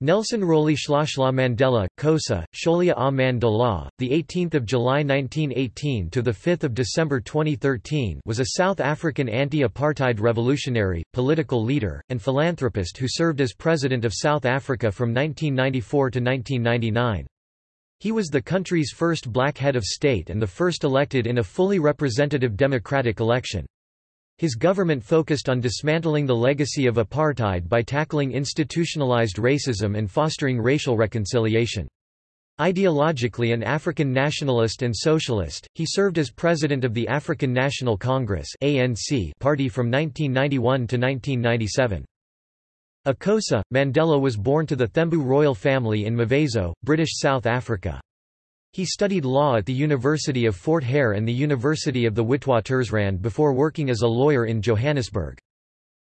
Nelson Rolihlahla Mandela, Xhosa, Xolia a 18th of July 1918 to the 5th of December 2013, was a South African anti-apartheid revolutionary, political leader, and philanthropist who served as president of South Africa from 1994 to 1999. He was the country's first black head of state and the first elected in a fully representative democratic election. His government focused on dismantling the legacy of apartheid by tackling institutionalized racism and fostering racial reconciliation. Ideologically an African nationalist and socialist, he served as president of the African National Congress party from 1991 to 1997. A Xhosa, Mandela was born to the Thembu royal family in Mvezo, British South Africa. He studied law at the University of Fort Hare and the University of the Witwatersrand before working as a lawyer in Johannesburg.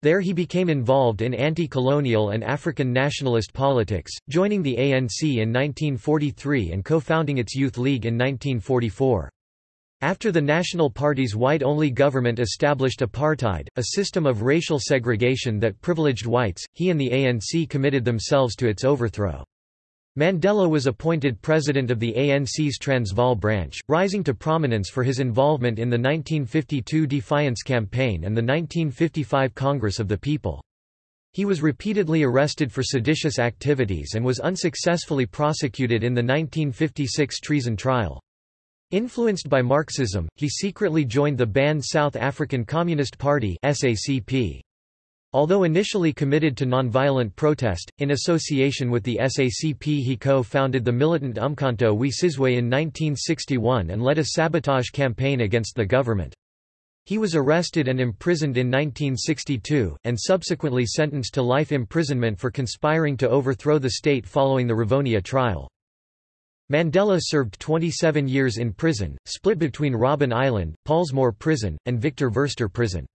There he became involved in anti-colonial and African nationalist politics, joining the ANC in 1943 and co-founding its Youth League in 1944. After the National Party's white-only government established apartheid, a system of racial segregation that privileged whites, he and the ANC committed themselves to its overthrow. Mandela was appointed president of the ANC's Transvaal branch, rising to prominence for his involvement in the 1952 Defiance Campaign and the 1955 Congress of the People. He was repeatedly arrested for seditious activities and was unsuccessfully prosecuted in the 1956 treason trial. Influenced by Marxism, he secretly joined the banned South African Communist Party SACP. Although initially committed to nonviolent protest, in association with the SACP he co-founded the militant Umkhonto we Sizwe in 1961 and led a sabotage campaign against the government. He was arrested and imprisoned in 1962, and subsequently sentenced to life imprisonment for conspiring to overthrow the state following the Rivonia trial. Mandela served 27 years in prison, split between Robben Island, Pollsmoor Prison, and Victor Verster Prison.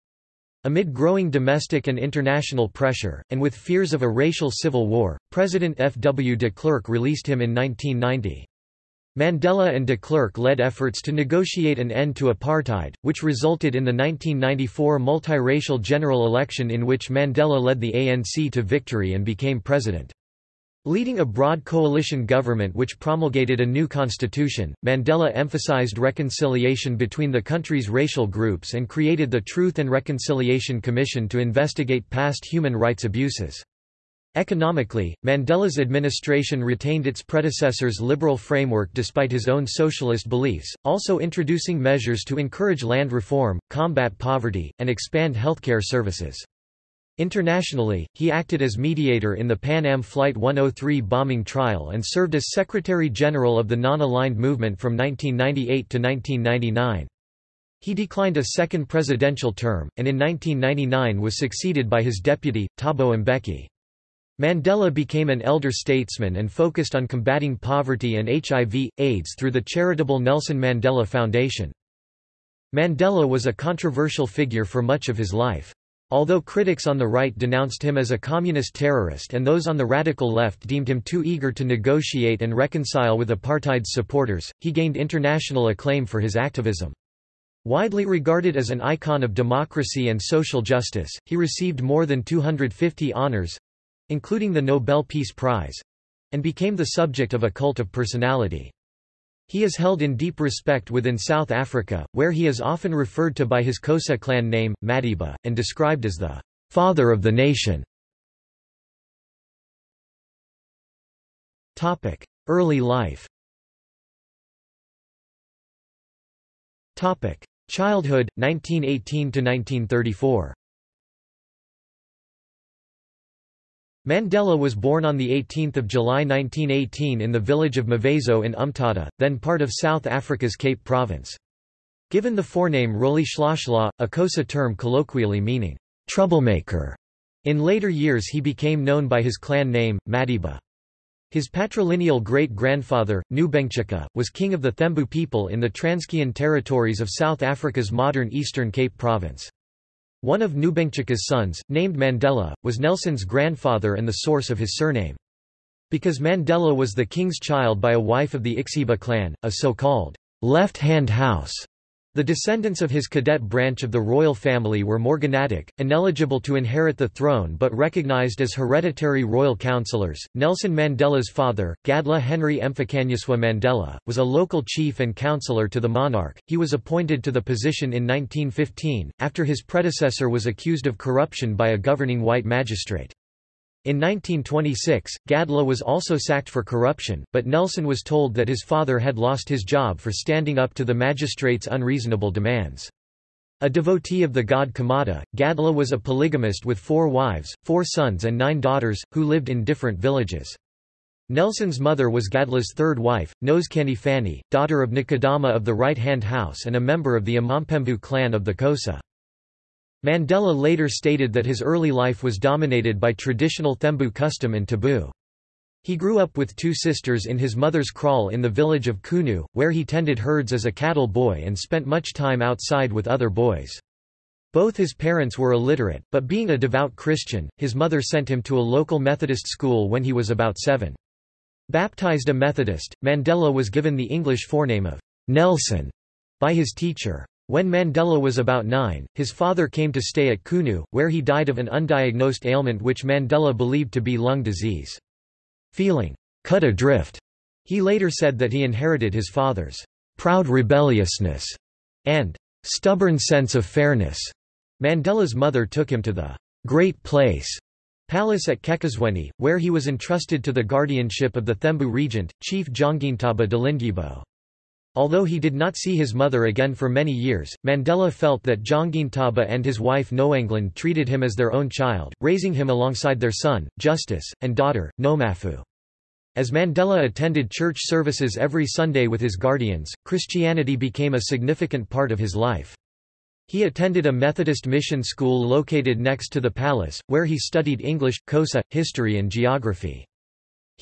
Amid growing domestic and international pressure, and with fears of a racial civil war, President F. W. de Klerk released him in 1990. Mandela and de Klerk led efforts to negotiate an end to apartheid, which resulted in the 1994 multiracial general election in which Mandela led the ANC to victory and became president. Leading a broad coalition government which promulgated a new constitution, Mandela emphasized reconciliation between the country's racial groups and created the Truth and Reconciliation Commission to investigate past human rights abuses. Economically, Mandela's administration retained its predecessor's liberal framework despite his own socialist beliefs, also introducing measures to encourage land reform, combat poverty, and expand healthcare services. Internationally, he acted as mediator in the Pan Am Flight 103 bombing trial and served as Secretary-General of the Non-Aligned Movement from 1998 to 1999. He declined a second presidential term, and in 1999 was succeeded by his deputy, Thabo Mbeki. Mandela became an elder statesman and focused on combating poverty and HIV, AIDS through the charitable Nelson Mandela Foundation. Mandela was a controversial figure for much of his life. Although critics on the right denounced him as a communist terrorist and those on the radical left deemed him too eager to negotiate and reconcile with apartheid's supporters, he gained international acclaim for his activism. Widely regarded as an icon of democracy and social justice, he received more than 250 honors—including the Nobel Peace Prize—and became the subject of a cult of personality. He is held in deep respect within South Africa, where he is often referred to by his Xhosa clan name, Madiba, and described as the father of the nation. Early life. Childhood, 1918–1934 Mandela was born on 18 July 1918 in the village of Mvezo in Umtata, then part of South Africa's Cape Province. Given the forename Rolihlahla, a Xhosa term colloquially meaning, troublemaker, in later years he became known by his clan name, Madiba. His patrilineal great-grandfather, Ngubengcuka, was king of the Thembu people in the Transkeian territories of South Africa's modern Eastern Cape Province. One of Ngubengcuka's sons, named Mandela, was Nelson's grandfather and the source of his surname. Because Mandela was the king's child by a wife of the Ixhiba clan, a so-called left-hand house, The descendants of his cadet branch of the royal family were morganatic, ineligible to inherit the throne but recognized as hereditary royal councillors. Nelson Mandela's father, Gadla Henry Mphakanyiswa Mandela, was a local chief and councillor to the monarch. He was appointed to the position in 1915, after his predecessor was accused of corruption by a governing white magistrate. In 1926, Gadla was also sacked for corruption, but Nelson was told that his father had lost his job for standing up to the magistrate's unreasonable demands. A devotee of the god Qamata, Gadla was a polygamist with four wives, four sons and nine daughters, who lived in different villages. Nelson's mother was Gadla's third wife, Nosekeni Fanny, daughter of Nkedama of the Right-Hand House and a member of the Amampemvu clan of the Xhosa. Mandela later stated that his early life was dominated by traditional Thembu custom and taboo. He grew up with two sisters in his mother's kraal in the village of Qunu, where he tended herds as a cattle boy and spent much time outside with other boys. Both his parents were illiterate, but being a devout Christian, his mother sent him to a local Methodist school when he was about seven. Baptized a Methodist, Mandela was given the English forename of Nelson by his teacher. When Mandela was about nine, his father came to stay at Qunu, where he died of an undiagnosed ailment which Mandela believed to be lung disease. Feeling cut adrift, he later said that he inherited his father's proud rebelliousness and stubborn sense of fairness. Mandela's mother took him to the Great Place palace at Kekosweni, where he was entrusted to the guardianship of the Thembu regent, Chief Jongintaba Dalindyebo. Although he did not see his mother again for many years, Mandela felt that Jongintaba and his wife Noengland treated him as their own child, raising him alongside their son, Justice, and daughter, Nomafu. As Mandela attended church services every Sunday with his guardians, Christianity became a significant part of his life. He attended a Methodist mission school located next to the palace, where he studied English, Xhosa, history and geography.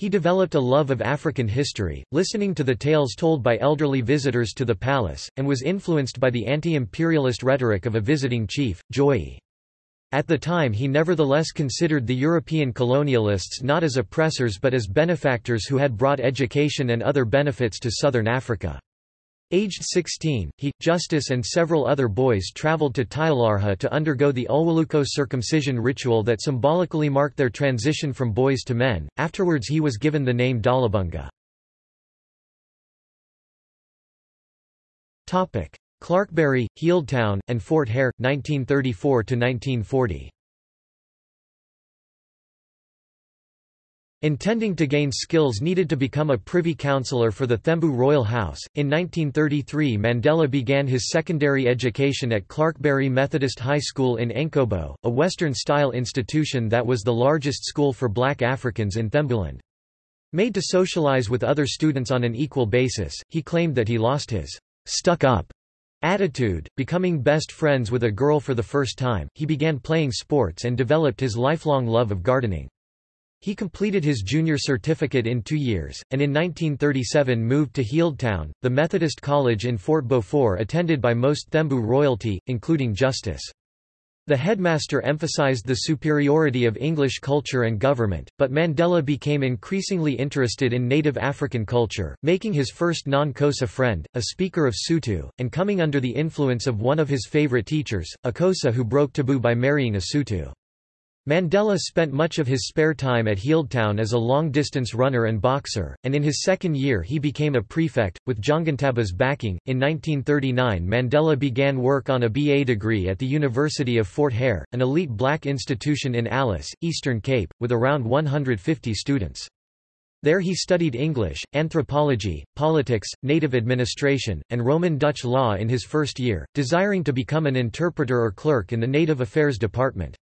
He developed a love of African history, listening to the tales told by elderly visitors to the palace, and was influenced by the anti-imperialist rhetoric of a visiting chief, Joyi. At the time he nevertheless considered the European colonialists not as oppressors but as benefactors who had brought education and other benefits to southern Africa. Aged 16, he, Justice and several other boys traveled to Tyhalarha to undergo the Ulwaluko circumcision ritual that symbolically marked their transition from boys to men. Afterwards he was given the name Dalibunga. Clarkebury, Healdtown, and Fort Hare, 1934–1940 Intending to gain skills needed to become a privy councillor for the Thembu royal house, in 1933 Mandela began his secondary education at Clarkebury Methodist High School in Engcobo, a Western-style institution that was the largest school for black Africans in Thembuland. Made to socialize with other students on an equal basis, he claimed that he lost his stuck-up attitude. Becoming best friends with a girl for the first time, he began playing sports and developed his lifelong love of gardening. He completed his junior certificate in two years, and in 1937 moved to Healdtown, the Methodist college in Fort Beaufort attended by most Thembu royalty, including Justice. The headmaster emphasized the superiority of English culture and government, but Mandela became increasingly interested in native African culture, making his first non-Xhosa friend, a speaker of Sotho, and coming under the influence of one of his favorite teachers, a Xhosa who broke taboo by marrying a Sotho. Mandela spent much of his spare time at Healdtown as a long-distance runner and boxer, and in his second year he became a prefect, with Jongintaba's backing. In 1939 Mandela began work on a BA degree at the University of Fort Hare, an elite black institution in Alice, Eastern Cape, with around 150 students. There he studied English, anthropology, politics, native administration, and Roman Dutch law in his first year, desiring to become an interpreter or clerk in the Native Affairs Department.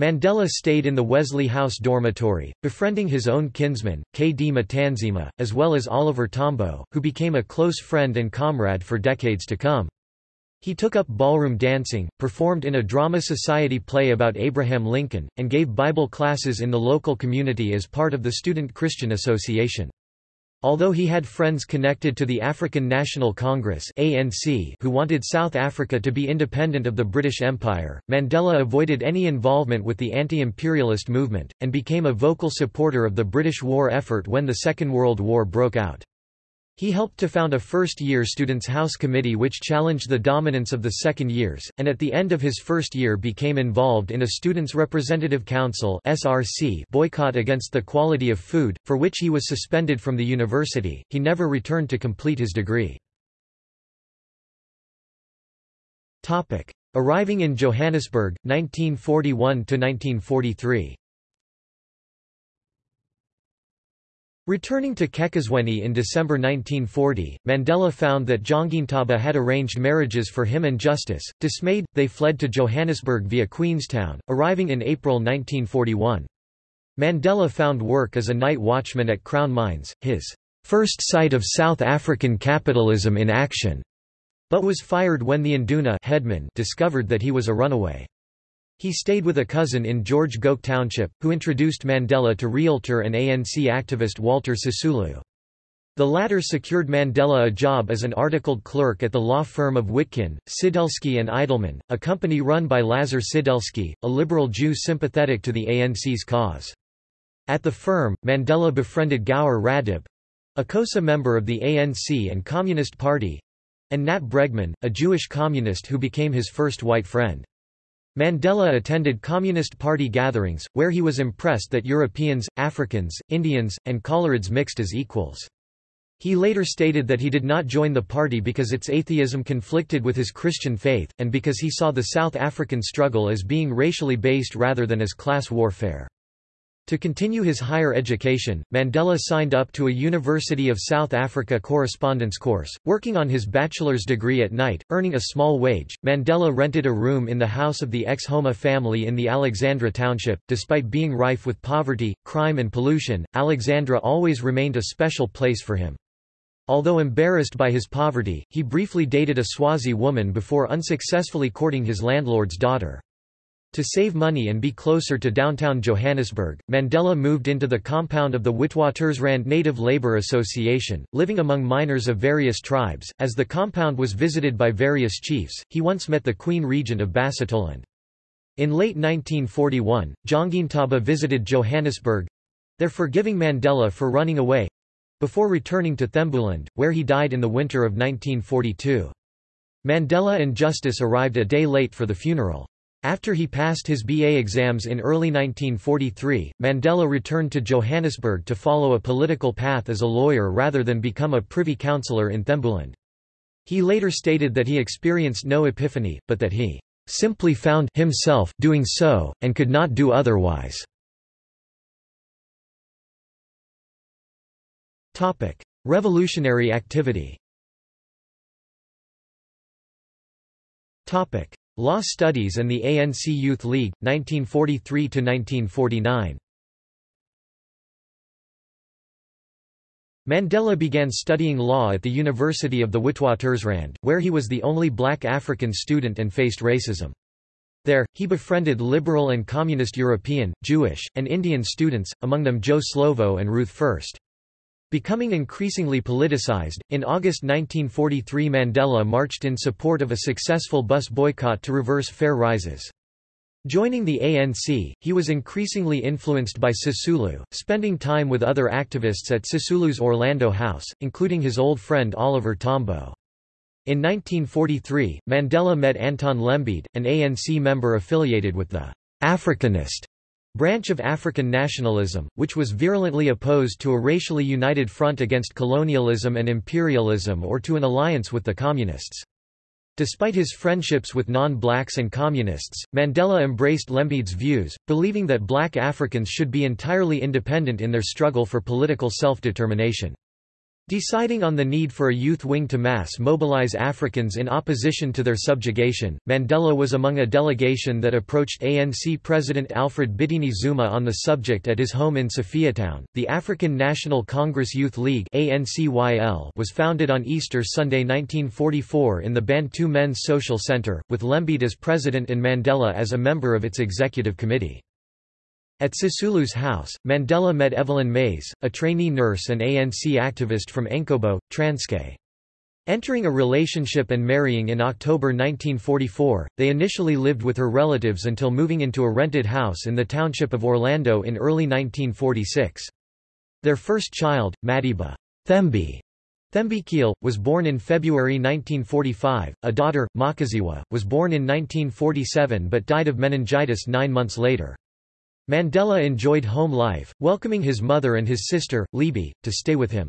Mandela stayed in the Wesley House dormitory, befriending his own kinsman, K. D. Matanzima, as well as Oliver Tambo, who became a close friend and comrade for decades to come. He took up ballroom dancing, performed in a drama society play about Abraham Lincoln, and gave Bible classes in the local community as part of the Student Christian Association. Although he had friends connected to the African National Congress ANC who wanted South Africa to be independent of the British Empire, Mandela avoided any involvement with the anti-imperialist movement, and became a vocal supporter of the British war effort when the Second World War broke out. He helped to found a first-year Students' House Committee which challenged the dominance of the second years, and at the end of his first year became involved in a Students' Representative Council boycott against the quality of food, for which he was suspended from the university. He never returned to complete his degree. Arriving in Johannesburg, 1941–1943 Returning to Kekesweni in December 1940, Mandela found that Jongintaba had arranged marriages for him and Justice. Dismayed, they fled to Johannesburg via Queenstown, arriving in April 1941. Mandela found work as a night watchman at Crown Mines, his first sight of South African capitalism in action, but was fired when the Induna headman discovered that he was a runaway. He stayed with a cousin in George Goch Township, who introduced Mandela to realtor and ANC activist Walter Sisulu. The latter secured Mandela a job as an articled clerk at the law firm of Witkin, Sidelsky and Eidelman, a company run by Lazar Sidelsky, a liberal Jew sympathetic to the ANC's cause. At the firm, Mandela befriended Gaur Radebe—a Xhosa member of the ANC and Communist Party—and Nat Bregman, a Jewish communist who became his first white friend. Mandela attended Communist Party gatherings, where he was impressed that Europeans, Africans, Indians, and Coloureds mixed as equals. He later stated that he did not join the party because its atheism conflicted with his Christian faith, and because he saw the South African struggle as being racially based rather than as class warfare. To continue his higher education, Mandela signed up to a University of South Africa correspondence course, working on his bachelor's degree at night, earning a small wage. Mandela rented a room in the house of the Xhoma family in the Alexandra township. Despite being rife with poverty, crime and pollution, Alexandra always remained a special place for him. Although embarrassed by his poverty, he briefly dated a Swazi woman before unsuccessfully courting his landlord's daughter. To save money and be closer to downtown Johannesburg, Mandela moved into the compound of the Witwatersrand Native Labour Association, living among miners of various tribes. As the compound was visited by various chiefs, he once met the Queen Regent of Basutoland. In late 1941, Jongintaba visited Johannesburg there forgiving Mandela for running away before returning to Thembuland, where he died in the winter of 1942. Mandela and Justice arrived a day late for the funeral. After he passed his BA exams in early 1943, Mandela returned to Johannesburg to follow a political path as a lawyer rather than become a privy councillor in Thembuland. He later stated that he experienced no epiphany, but that he simply found himself doing so, and could not do otherwise. Revolutionary activity Law Studies and the ANC Youth League, 1943–1949 Mandela began studying law at the University of the Witwatersrand, where he was the only black African student and faced racism. There, he befriended liberal and communist European, Jewish, and Indian students, among them Joe Slovo and Ruth First. Becoming increasingly politicized, in August 1943 Mandela marched in support of a successful bus boycott to reverse fare rises. Joining the ANC, he was increasingly influenced by Sisulu, spending time with other activists at Sisulu's Orlando house, including his old friend Oliver Tambo. In 1943, Mandela met Anton Lembede, an ANC member affiliated with the Africanist branch of African nationalism, which was virulently opposed to a racially united front against colonialism and imperialism or to an alliance with the Communists. Despite his friendships with non-blacks and communists, Mandela embraced Lembede's views, believing that black Africans should be entirely independent in their struggle for political self-determination. Deciding on the need for a youth wing to mass mobilize Africans in opposition to their subjugation, Mandela was among a delegation that approached ANC President Alfred Bitini Xuma on the subject at his home in Sophiatown. The African National Congress Youth League (ANCYL) was founded on Easter Sunday 1944 in the Bantu Men's Social Center, with Lembede as president and Mandela as a member of its executive committee. At Sisulu's house, Mandela met Evelyn Mase, a trainee nurse and ANC activist from Engcobo, Transkei. Entering a relationship and marrying in October 1944, they initially lived with her relatives until moving into a rented house in the township of Orlando in early 1946. Their first child, Madiba Thembi, Thembekile, was born in February 1945. A daughter, Makaziwe, was born in 1947 but died of meningitis nine months later. Mandela enjoyed home life, welcoming his mother and his sister, Leabie, to stay with him.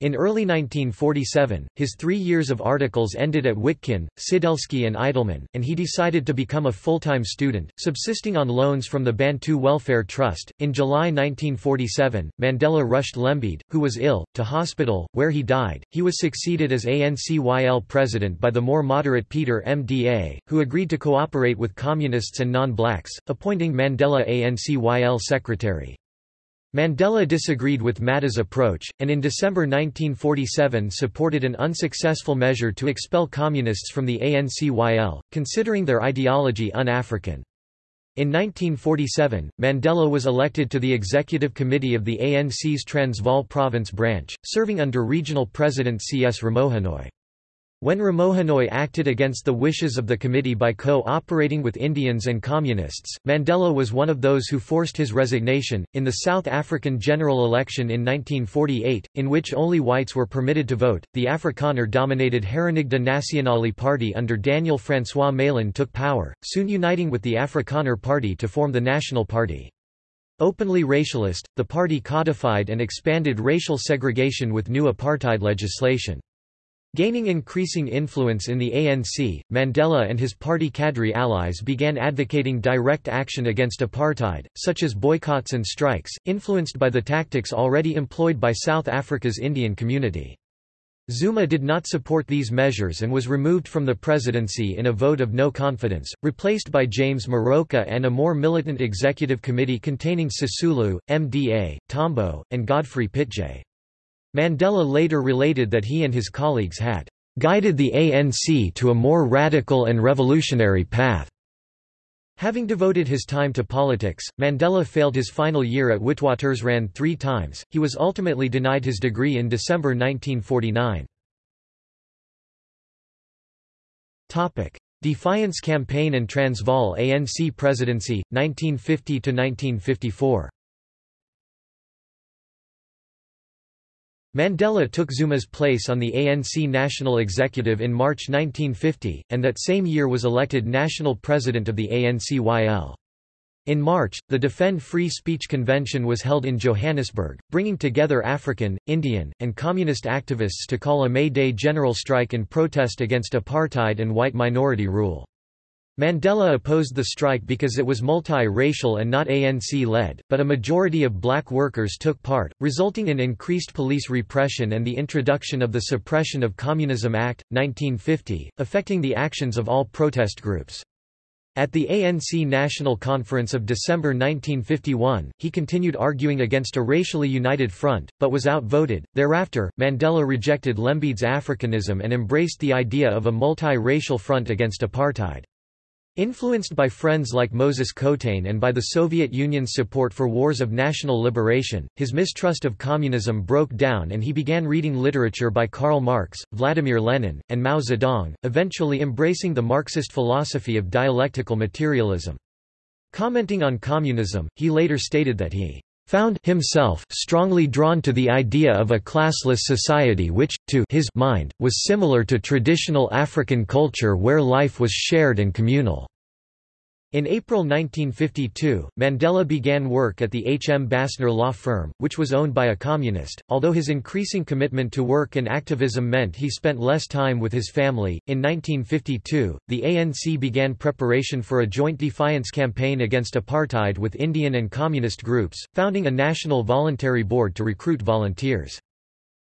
In early 1947, his three years of articles ended at Witkin, Sidelsky and Eidelman, and he decided to become a full-time student, subsisting on loans from the Bantu Welfare Trust. In July 1947, Mandela rushed Lembede, who was ill, to hospital, where he died. He was succeeded as ANCYL president by the more moderate Peter Mda, who agreed to cooperate with communists and non-blacks, appointing Mandela ANCYL secretary. Mandela disagreed with Mda's approach, and in December 1947 supported an unsuccessful measure to expel communists from the ANCYL, considering their ideology un-African. In 1947, Mandela was elected to the executive committee of the ANC's Transvaal province branch, serving under regional president C.S. Ramohanoe. When Ramohanoe acted against the wishes of the committee by co-operating with Indians and Communists, Mandela was one of those who forced his resignation. In the South African general election in 1948, in which only whites were permitted to vote, the Afrikaner-dominated Herenigde Nasionale Party under Daniel Francois Malan took power, soon uniting with the Afrikaner Party to form the National Party. Openly racialist, the party codified and expanded racial segregation with new apartheid legislation. Gaining increasing influence in the ANC, Mandela and his party cadre allies began advocating direct action against apartheid, such as boycotts and strikes, influenced by the tactics already employed by South Africa's Indian community. Xuma did not support these measures and was removed from the presidency in a vote of no confidence, replaced by James Moroka and a more militant executive committee containing Sisulu, Mda, Tambo, and Godfrey Pitje. Mandela later related that he and his colleagues had guided the ANC to a more radical and revolutionary path. Having devoted his time to politics, Mandela failed his final year at Witwatersrand three times. He was ultimately denied his degree in December 1949. Topic: Defiance Campaign and Transvaal ANC Presidency 1950 to 1954. Mandela took Xuma's place on the ANC National Executive in March 1950, and that same year was elected national president of the ANCYL. In March, the Defend Free Speech Convention was held in Johannesburg, bringing together African, Indian, and communist activists to call a May Day general strike in protest against apartheid and white minority rule. Mandela opposed the strike because it was multi-racial and not ANC-led, but a majority of black workers took part, resulting in increased police repression and the introduction of the Suppression of Communism Act, 1950, affecting the actions of all protest groups. At the ANC National Conference of December 1951, he continued arguing against a racially united front, but was outvoted. Thereafter, Mandela rejected Lembede's Africanism and embraced the idea of a multi-racial front against apartheid. Influenced by friends like Moses Kotane and by the Soviet Union's support for wars of national liberation, his mistrust of communism broke down and he began reading literature by Karl Marx, Vladimir Lenin, and Mao Zedong, eventually embracing the Marxist philosophy of dialectical materialism. Commenting on communism, he later stated that he found himself strongly drawn to the idea of a classless society which, to his mind, was similar to traditional African culture where life was shared and communal. In April 1952, Mandela began work at the H. M. Basner law firm, which was owned by a communist. Although his increasing commitment to work and activism meant he spent less time with his family, in 1952, the ANC began preparation for a joint defiance campaign against apartheid with Indian and communist groups, founding a national voluntary board to recruit volunteers.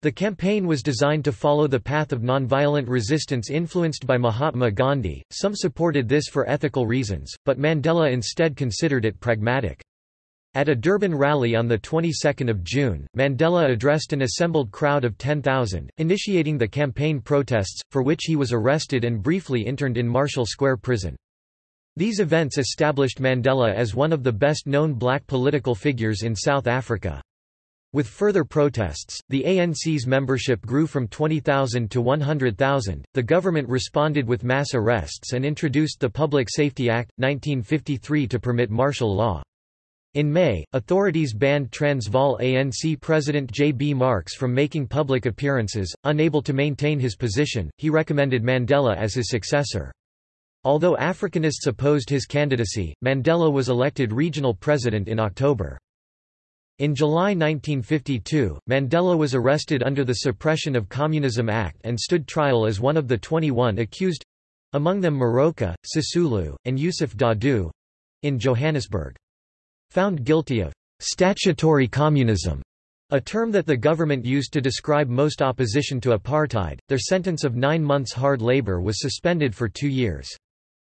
The campaign was designed to follow the path of nonviolent resistance influenced by Mahatma Gandhi. Some supported this for ethical reasons, but Mandela instead considered it pragmatic. At a Durban rally on the 22nd of June, Mandela addressed an assembled crowd of 10,000, initiating the campaign protests, for which he was arrested and briefly interned in Marshall Square Prison. These events established Mandela as one of the best-known black political figures in South Africa. With further protests, the ANC's membership grew from 20,000 to 100,000. The government responded with mass arrests and introduced the Public Safety Act, 1953 to permit martial law. In May, authorities banned Transvaal ANC President J. B. Marks from making public appearances. Unable to maintain his position, he recommended Mandela as his successor. Although Africanists opposed his candidacy, Mandela was elected regional president in October. In July 1952, Mandela was arrested under the Suppression of Communism Act and stood trial as one of the 21 accused—among them Moroka, Sisulu, and Yusuf Dadoo—in Johannesburg. Found guilty of «statutory communism», a term that the government used to describe most opposition to apartheid, their sentence of nine months hard labor was suspended for two years.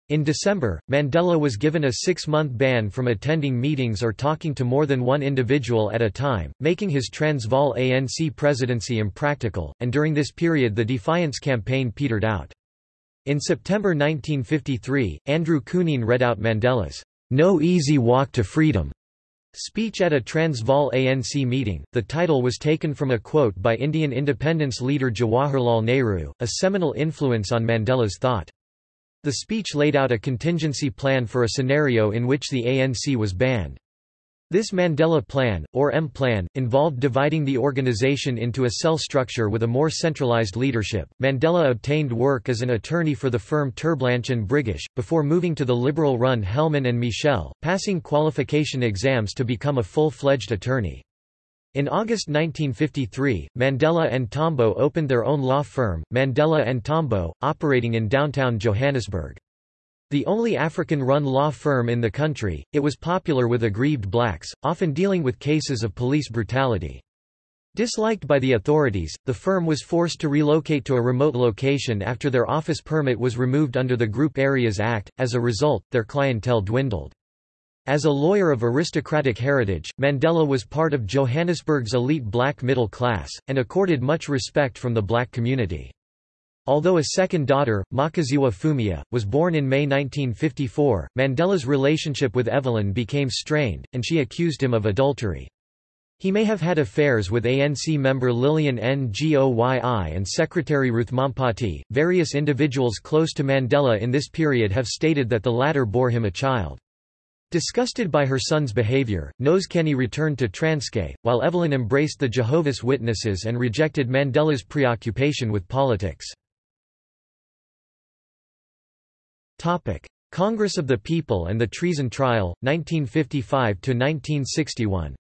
In December, Mandela was given a six-month ban from attending meetings or talking to more than one individual at a time, making his Transvaal ANC presidency impractical, and during this period the Defiance campaign petered out. In September 1953, Andrew Kunene read out Mandela's No Easy Walk to Freedom speech at a Transvaal ANC meeting. The title was taken from a quote by Indian independence leader Jawaharlal Nehru, a seminal influence on Mandela's thought. The speech laid out a contingency plan for a scenario in which the ANC was banned. This Mandela Plan, or M-Plan, involved dividing the organization into a cell structure with a more centralized leadership. Mandela obtained work as an attorney for the firm Terblanche and Briggish, before moving to the liberal-run Helman and Michel, passing qualification exams to become a full-fledged attorney. In August 1953, Mandela and Tambo opened their own law firm, Mandela and Tambo, operating in downtown Johannesburg. The only African-run law firm in the country, it was popular with aggrieved blacks, often dealing with cases of police brutality. Disliked by the authorities, the firm was forced to relocate to a remote location after their office permit was removed under the Group Areas Act, as a result, their clientele dwindled. As a lawyer of aristocratic heritage, Mandela was part of Johannesburg's elite black middle class, and accorded much respect from the black community. Although a second daughter, Makaziwe Phumia, was born in May 1954, Mandela's relationship with Evelyn became strained, and she accused him of adultery. He may have had affairs with ANC member Lillian Ngoyi and Secretary Ruth Mompati. Various individuals close to Mandela in this period have stated that the latter bore him a child. Disgusted by her son's behavior, Kenny returned to Transkei, while Evelyn embraced the Jehovah's Witnesses and rejected Mandela's preoccupation with politics. Congress of the People and the Treason Trial, 1955–1961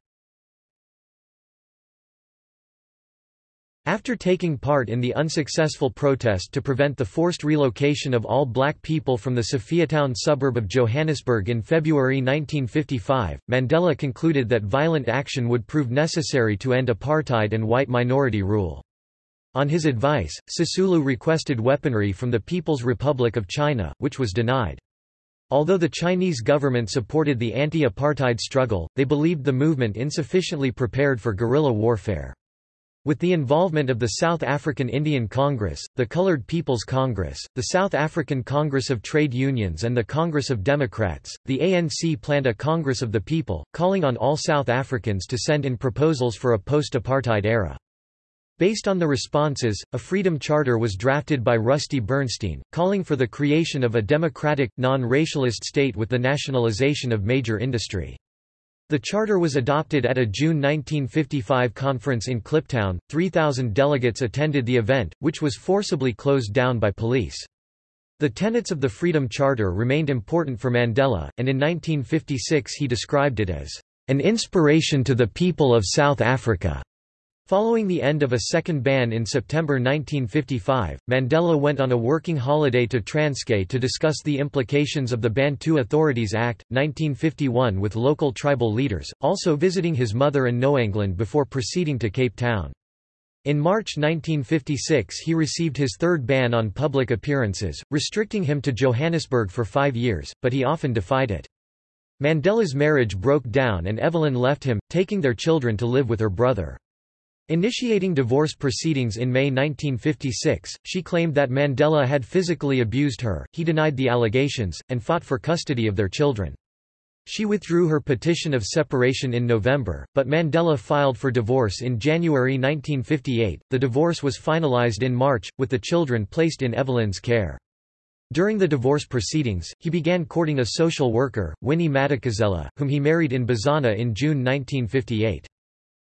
After taking part in the unsuccessful protest to prevent the forced relocation of all black people from the Sophiatown suburb of Johannesburg in February 1955, Mandela concluded that violent action would prove necessary to end apartheid and white minority rule. On his advice, Sisulu requested weaponry from the People's Republic of China, which was denied. Although the Chinese government supported the anti-apartheid struggle, they believed the movement insufficiently prepared for guerrilla warfare. With the involvement of the South African Indian Congress, the Coloured People's Congress, the South African Congress of Trade Unions and the Congress of Democrats, the ANC planned a Congress of the People, calling on all South Africans to send in proposals for a post-apartheid era. Based on the responses, a Freedom Charter was drafted by Rusty Bernstein, calling for the creation of a democratic, non-racialist state with the nationalization of major industry. The charter was adopted at a June 1955 conference in Kliptown. 3,000 delegates attended the event, which was forcibly closed down by police. The tenets of the Freedom Charter remained important for Mandela, and in 1956 he described it as an inspiration to the people of South Africa. Following the end of a second ban in September 1955, Mandela went on a working holiday to Transkei to discuss the implications of the Bantu Authorities Act, 1951 with local tribal leaders, also visiting his mother and Noengland before proceeding to Cape Town. In March 1956 he received his third ban on public appearances, restricting him to Johannesburg for five years, but he often defied it. Mandela's marriage broke down and Evelyn left him, taking their children to live with her brother. Initiating divorce proceedings in May 1956, she claimed that Mandela had physically abused her, he denied the allegations, and fought for custody of their children. She withdrew her petition of separation in November, but Mandela filed for divorce in January 1958. The divorce was finalized in March, with the children placed in Evelyn's care. During the divorce proceedings, he began courting a social worker, Winnie Madikizela, whom he married in Bizana in June 1958.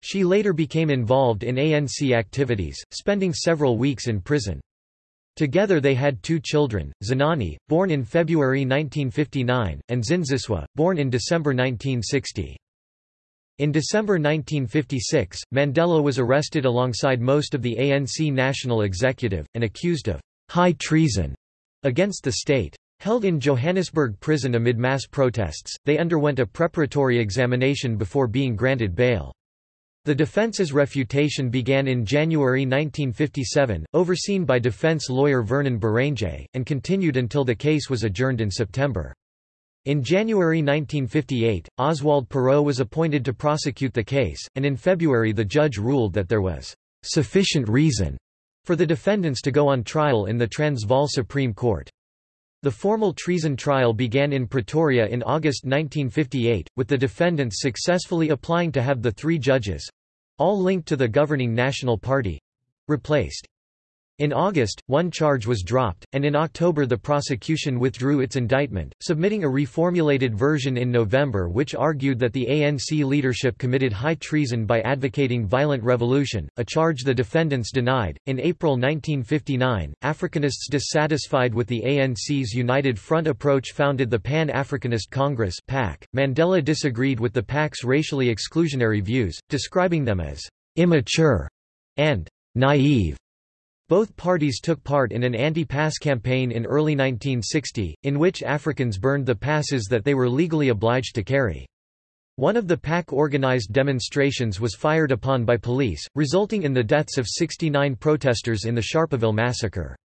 She later became involved in ANC activities, spending several weeks in prison. Together they had two children, Zenani, born in February 1959, and Zindziswa, born in December 1960. In December 1956, Mandela was arrested alongside most of the ANC national executive, and accused of high treason against the state. Held in Johannesburg prison amid mass protests, they underwent a preparatory examination before being granted bail. The defense's refutation began in January 1957, overseen by defense lawyer Vernon Berrangé, and continued until the case was adjourned in September. In January 1958, Oswald Pirow was appointed to prosecute the case, and in February the judge ruled that there was sufficient reason for the defendants to go on trial in the Transvaal Supreme Court. The formal treason trial began in Pretoria in August 1958, with the defendants successfully applying to have the three judges—all linked to the governing National Party—replaced. In August, one charge was dropped, and in October the prosecution withdrew its indictment, submitting a reformulated version in November which argued that the ANC leadership committed high treason by advocating violent revolution, a charge the defendants denied. In April 1959, Africanists dissatisfied with the ANC's United Front approach founded the Pan-Africanist Congress (PAC). Mandela disagreed with the PAC's racially exclusionary views, describing them as immature and naive. Both parties took part in an anti-pass campaign in early 1960, in which Africans burned the passes that they were legally obliged to carry. One of the PAC-organized demonstrations was fired upon by police, resulting in the deaths of 69 protesters in the Sharpeville massacre.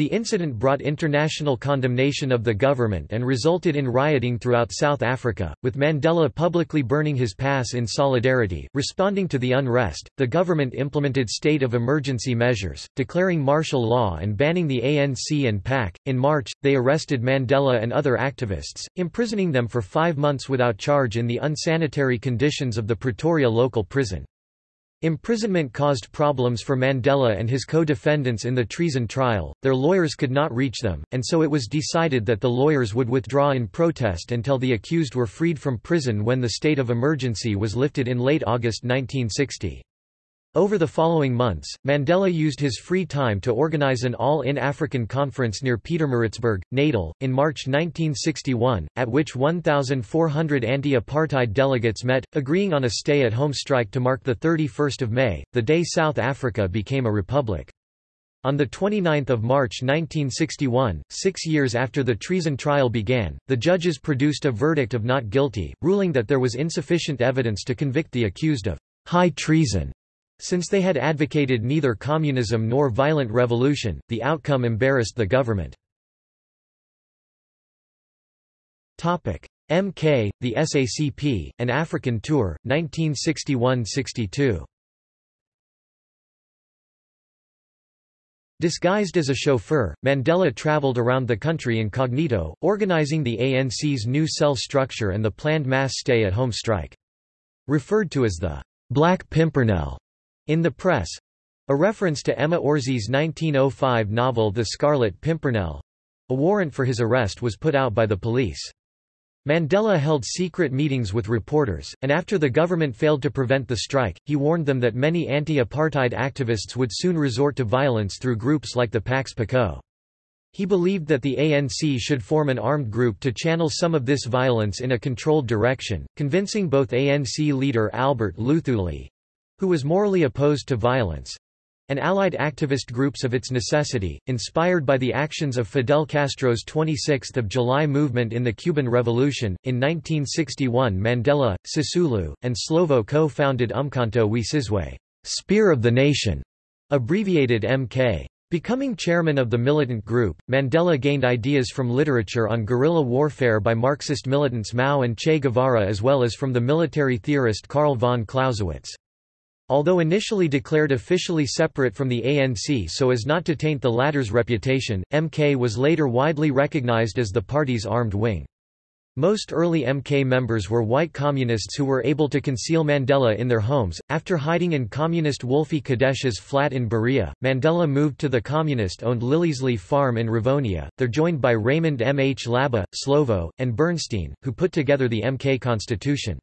The incident brought international condemnation of the government and resulted in rioting throughout South Africa, with Mandela publicly burning his pass in solidarity. Responding to the unrest, the government implemented state of emergency measures, declaring martial law and banning the ANC and PAC. In March, they arrested Mandela and other activists, imprisoning them for five months without charge in the unsanitary conditions of the Pretoria local prison. Imprisonment caused problems for Mandela and his co-defendants in the treason trial, their lawyers could not reach them, and so it was decided that the lawyers would withdraw in protest until the accused were freed from prison when the state of emergency was lifted in late August 1960. Over the following months, Mandela used his free time to organize an all-in African conference near Pietermaritzburg, Natal, in March 1961, at which 1,400 anti-apartheid delegates met, agreeing on a stay-at-home strike to mark 31 May, the day South Africa became a republic. On 29 March 1961, six years after the treason trial began, the judges produced a verdict of not guilty, ruling that there was insufficient evidence to convict the accused of high treason. Since they had advocated neither communism nor violent revolution, the outcome embarrassed the government. MK, the SACP, an African Tour, 1961–62 Disguised as a chauffeur, Mandela traveled around the country incognito, organizing the ANC's new cell structure and the planned mass stay-at-home strike. Referred to as the Black Pimpernel in the press a reference to Emma Orczy's 1905 novel The Scarlet Pimpernel a warrant for his arrest was put out by the police. Mandela held secret meetings with reporters, and after the government failed to prevent the strike, he warned them that many anti-apartheid activists would soon resort to violence through groups like the PAC's Poqo. He believed that the ANC should form an armed group to channel some of this violence in a controlled direction, convincing both ANC leader Albert Luthuli, who was morally opposed to violence, and allied activist groups of its necessity, inspired by the actions of Fidel Castro's 26th of July movement in the Cuban Revolution. In 1961 Mandela, Sisulu, and Slovo co-founded Umkhonto we Sizwe Spear of the Nation, abbreviated MK. Becoming chairman of the militant group, Mandela gained ideas from literature on guerrilla warfare by Marxist militants Mao and Che Guevara as well as from the military theorist Karl von Clausewitz. Although initially declared officially separate from the ANC so as not to taint the latter's reputation, MK was later widely recognized as the party's armed wing. Most early MK members were white communists who were able to conceal Mandela in their homes. After hiding in communist Wolfie Kadesh's flat in Berea, Mandela moved to the communist owned Liliesleaf Farm in Rivonia. They're joined by Raymond Mhlaba, Slovo, and Bernstein, who put together the MK Constitution.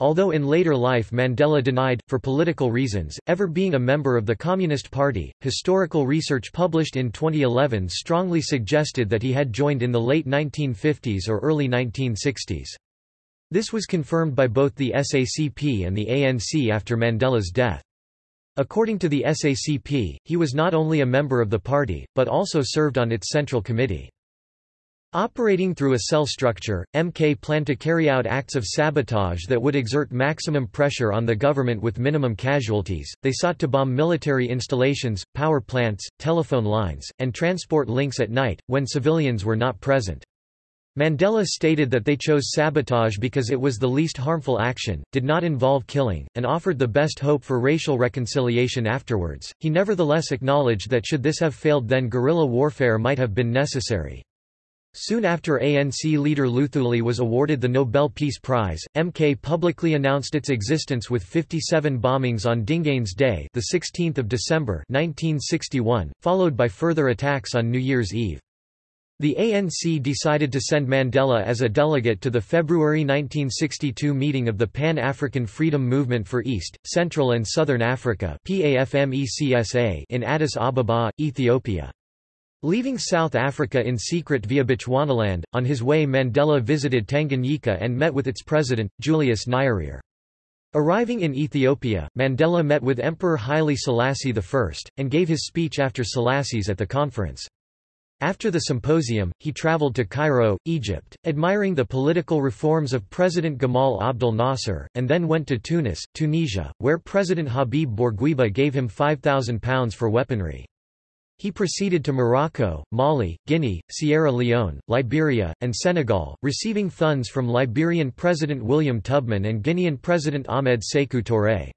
Although in later life Mandela denied, for political reasons, ever being a member of the Communist Party, historical research published in 2011 strongly suggested that he had joined in the late 1950s or early 1960s. This was confirmed by both the SACP and the ANC after Mandela's death. According to the SACP, he was not only a member of the party, but also served on its Central Committee. Operating through a cell structure, MK planned to carry out acts of sabotage that would exert maximum pressure on the government with minimum casualties. They sought to bomb military installations, power plants, telephone lines, and transport links at night, when civilians were not present. Mandela stated that they chose sabotage because it was the least harmful action, did not involve killing, and offered the best hope for racial reconciliation afterwards. He nevertheless acknowledged that should this have failed then guerrilla warfare might have been necessary. Soon after ANC leader Luthuli was awarded the Nobel Peace Prize, MK publicly announced its existence with 57 bombings on Dingane's Day, the 16th of December 1961, followed by further attacks on New Year's Eve. The ANC decided to send Mandela as a delegate to the February 1962 meeting of the Pan-African Freedom Movement for East, Central and Southern Africa in Addis Ababa, Ethiopia. Leaving South Africa in secret via Bechuanaland, on his way Mandela visited Tanganyika and met with its president, Julius Nyerere. Arriving in Ethiopia, Mandela met with Emperor Haile Selassie I, and gave his speech after Selassie's at the conference. After the symposium, he traveled to Cairo, Egypt, admiring the political reforms of President Gamal Abdel Nasser, and then went to Tunis, Tunisia, where President Habib Bourguiba gave him £5,000 for weaponry. He proceeded to Morocco, Mali, Guinea, Sierra Leone, Liberia, and Senegal, receiving funds from Liberian President William Tubman and Guinean President Ahmed Sékou Touré.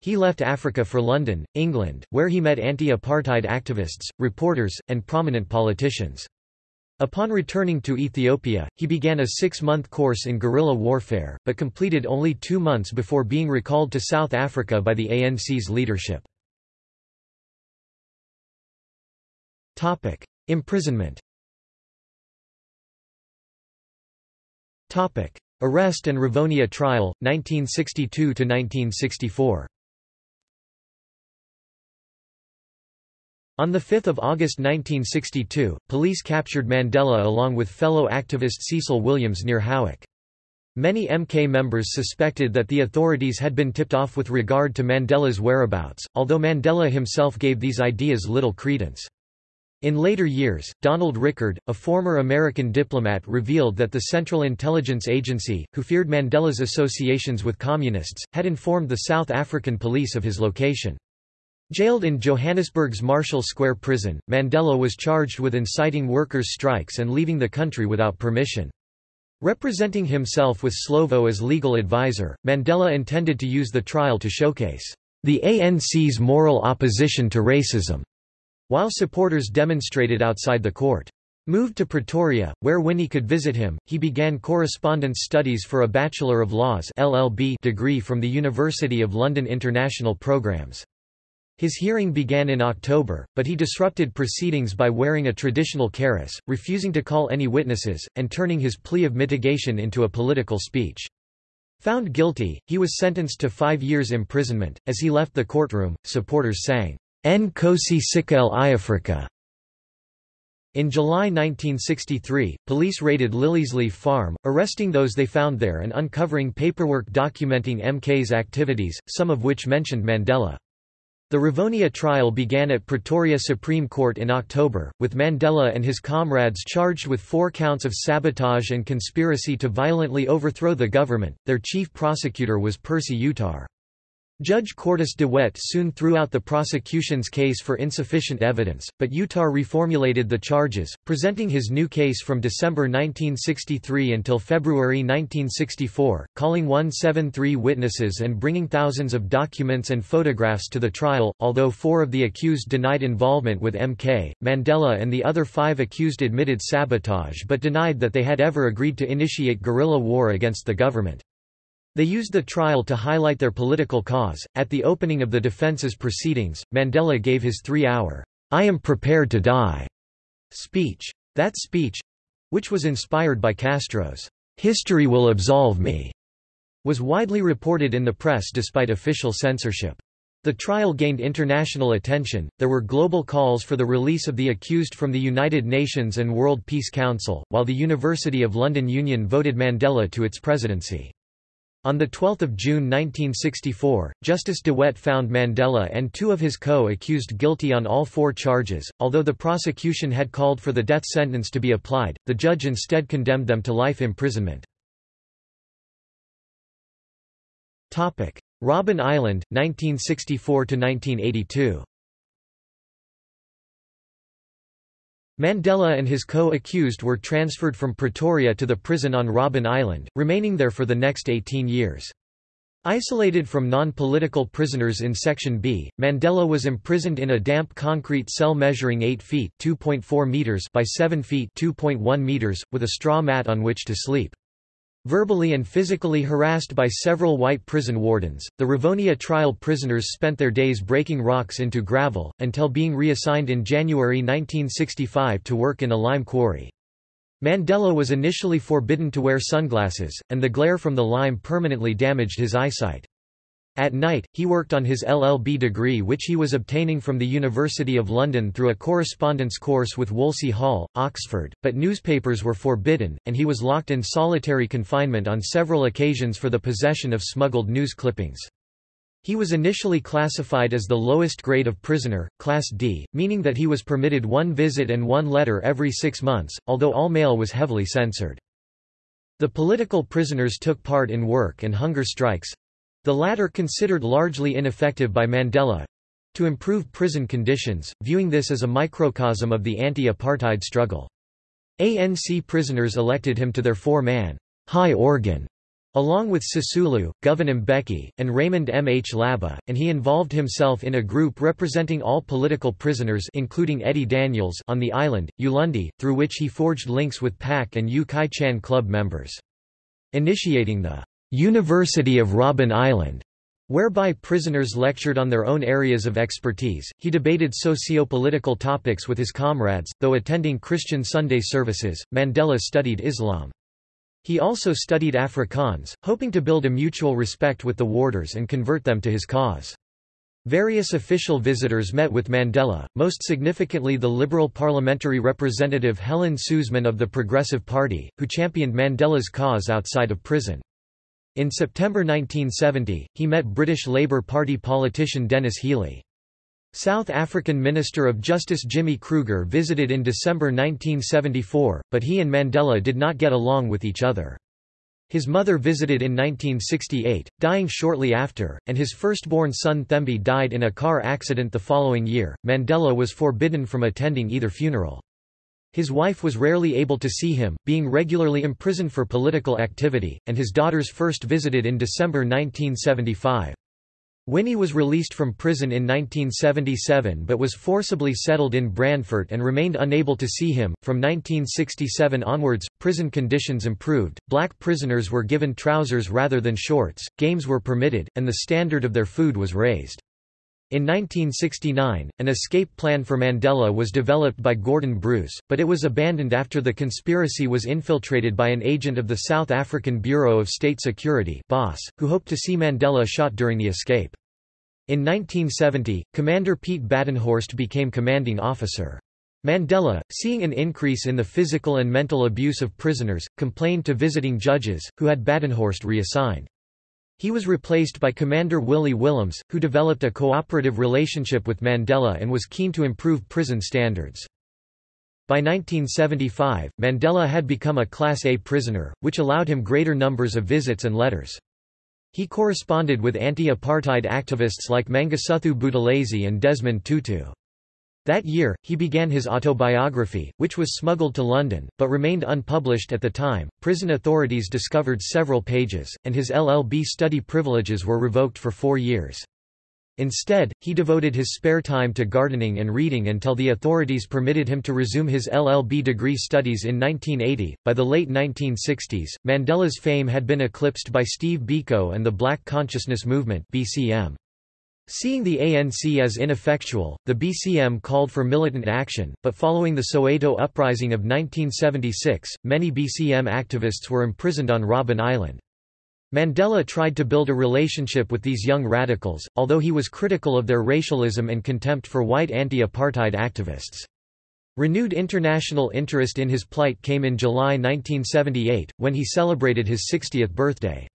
He left Africa for London, England, where he met anti-apartheid activists, reporters, and prominent politicians. Upon returning to Ethiopia, he began a six-month course in guerrilla warfare, but completed only two months before being recalled to South Africa by the ANC's leadership. Topic: Imprisonment. Topic: Arrest and Rivonia trial 1962 to 1964. On 5 August 1962, police captured Mandela along with fellow activist Cecil Williams near Howick. Many MK members suspected that the authorities had been tipped off with regard to Mandela's whereabouts, although Mandela himself gave these ideas little credence. In later years, Donald Rickard, a former American diplomat revealed that the Central Intelligence Agency, who feared Mandela's associations with communists, had informed the South African police of his location. Jailed in Johannesburg's Marshall Square prison, Mandela was charged with inciting workers' strikes and leaving the country without permission. Representing himself with Slovo as legal advisor, Mandela intended to use the trial to showcase the ANC's moral opposition to racism while supporters demonstrated outside the court. Moved to Pretoria, where Winnie could visit him, he began correspondence studies for a Bachelor of Laws LLB degree from the University of London International Programmes. His hearing began in October, but he disrupted proceedings by wearing a traditional kaross, refusing to call any witnesses, and turning his plea of mitigation into a political speech. Found guilty, he was sentenced to five years imprisonment. As he left the courtroom, supporters sang, Nkosi Sikel Iafrika. In July 1963, police raided Liliesleaf Farm, arresting those they found there and uncovering paperwork documenting MK's activities, some of which mentioned Mandela. The Rivonia trial began at Pretoria Supreme Court in October, with Mandela and his comrades charged with four counts of sabotage and conspiracy to violently overthrow the government. Their chief prosecutor was Percy Yutar. Judge Quartus de Wet soon threw out the prosecution's case for insufficient evidence, but Yutar reformulated the charges, presenting his new case from December 1963 until February 1964, calling 173 witnesses and bringing thousands of documents and photographs to the trial. Although four of the accused denied involvement with MK, Mandela and the other five accused admitted sabotage but denied that they had ever agreed to initiate guerrilla war against the government. They used the trial to highlight their political cause. At the opening of the defense's proceedings, Mandela gave his three hour, I am prepared to die speech. That speech which was inspired by Castro's, History will absolve me, was widely reported in the press despite official censorship. The trial gained international attention, there were global calls for the release of the accused from the United Nations and World Peace Council, while the University of London Union voted Mandela to its presidency. On 12 June 1964, Justice de Wet found Mandela and two of his co-accused guilty on all four charges. Although the prosecution had called for the death sentence to be applied, the judge instead condemned them to life imprisonment. Robben Island, 1964–1982 Mandela and his co-accused were transferred from Pretoria to the prison on Robben Island, remaining there for the next 18 years. Isolated from non-political prisoners in Section B, Mandela was imprisoned in a damp concrete cell measuring 8 feet meters by 7 feet meters, with a straw mat on which to sleep. Verbally and physically harassed by several white prison wardens, the Rivonia trial prisoners spent their days breaking rocks into gravel, until being reassigned in January 1965 to work in a lime quarry. Mandela was initially forbidden to wear sunglasses, and the glare from the lime permanently damaged his eyesight. At night, he worked on his LLB degree which he was obtaining from the University of London through a correspondence course with Wolsey Hall, Oxford, but newspapers were forbidden, and he was locked in solitary confinement on several occasions for the possession of smuggled news clippings. He was initially classified as the lowest grade of prisoner, Class D, meaning that he was permitted one visit and one letter every six months, although all mail was heavily censored. The political prisoners took part in work and hunger strikes, the latter considered largely ineffective by Mandela to improve prison conditions, viewing this as a microcosm of the anti-apartheid struggle. ANC prisoners elected him to their four-man high organ along with Sisulu, Govan Mbeki, and Raymond Mhlaba, and he involved himself in a group representing all political prisoners including Eddie Daniels on the island, Ulundi, through which he forged links with PAC and Yu Chi Chan Club members. Initiating the University of Robben Island, whereby prisoners lectured on their own areas of expertise. He debated socio-political topics with his comrades, though attending Christian Sunday services. Mandela studied Islam. He also studied Afrikaans, hoping to build a mutual respect with the warders and convert them to his cause. Various official visitors met with Mandela, most significantly the Liberal parliamentary representative Helen Suzman of the Progressive Party, who championed Mandela's cause outside of prison. In September 1970, he met British Labour Party politician Denis Healey. South African Minister of Justice Jimmy Kruger visited in December 1974, but he and Mandela did not get along with each other. His mother visited in 1968, dying shortly after, and his firstborn son Thembi died in a car accident the following year. Mandela was forbidden from attending either funeral. His wife was rarely able to see him, being regularly imprisoned for political activity, and his daughters first visited in December 1975. Winnie was released from prison in 1977 but was forcibly settled in Brandfort and remained unable to see him. From 1967 onwards, prison conditions improved, black prisoners were given trousers rather than shorts, games were permitted, and the standard of their food was raised. In 1969, an escape plan for Mandela was developed by Gordon Bruce, but it was abandoned after the conspiracy was infiltrated by an agent of the South African Bureau of State Security BOSS, who hoped to see Mandela shot during the escape. In 1970, Commander Pete Badenhorst became commanding officer. Mandela, seeing an increase in the physical and mental abuse of prisoners, complained to visiting judges, who had Badenhorst reassigned. He was replaced by Commander Willie Willems, who developed a cooperative relationship with Mandela and was keen to improve prison standards. By 1975, Mandela had become a Class A prisoner, which allowed him greater numbers of visits and letters. He corresponded with anti-apartheid activists like Mangosuthu Buthelezi and Desmond Tutu. That year, he began his autobiography, which was smuggled to London, but remained unpublished at the time. Prison authorities discovered several pages, and his LLB study privileges were revoked for four years. Instead, he devoted his spare time to gardening and reading until the authorities permitted him to resume his LLB degree studies in 1980. By the late 1960s, Mandela's fame had been eclipsed by Steve Biko and the Black Consciousness Movement (BCM). Seeing the ANC as ineffectual, the BCM called for militant action, but following the Soweto uprising of 1976, many BCM activists were imprisoned on Robben Island. Mandela tried to build a relationship with these young radicals, although he was critical of their racialism and contempt for white anti-apartheid activists. Renewed international interest in his plight came in July 1978, when he celebrated his 60th birthday.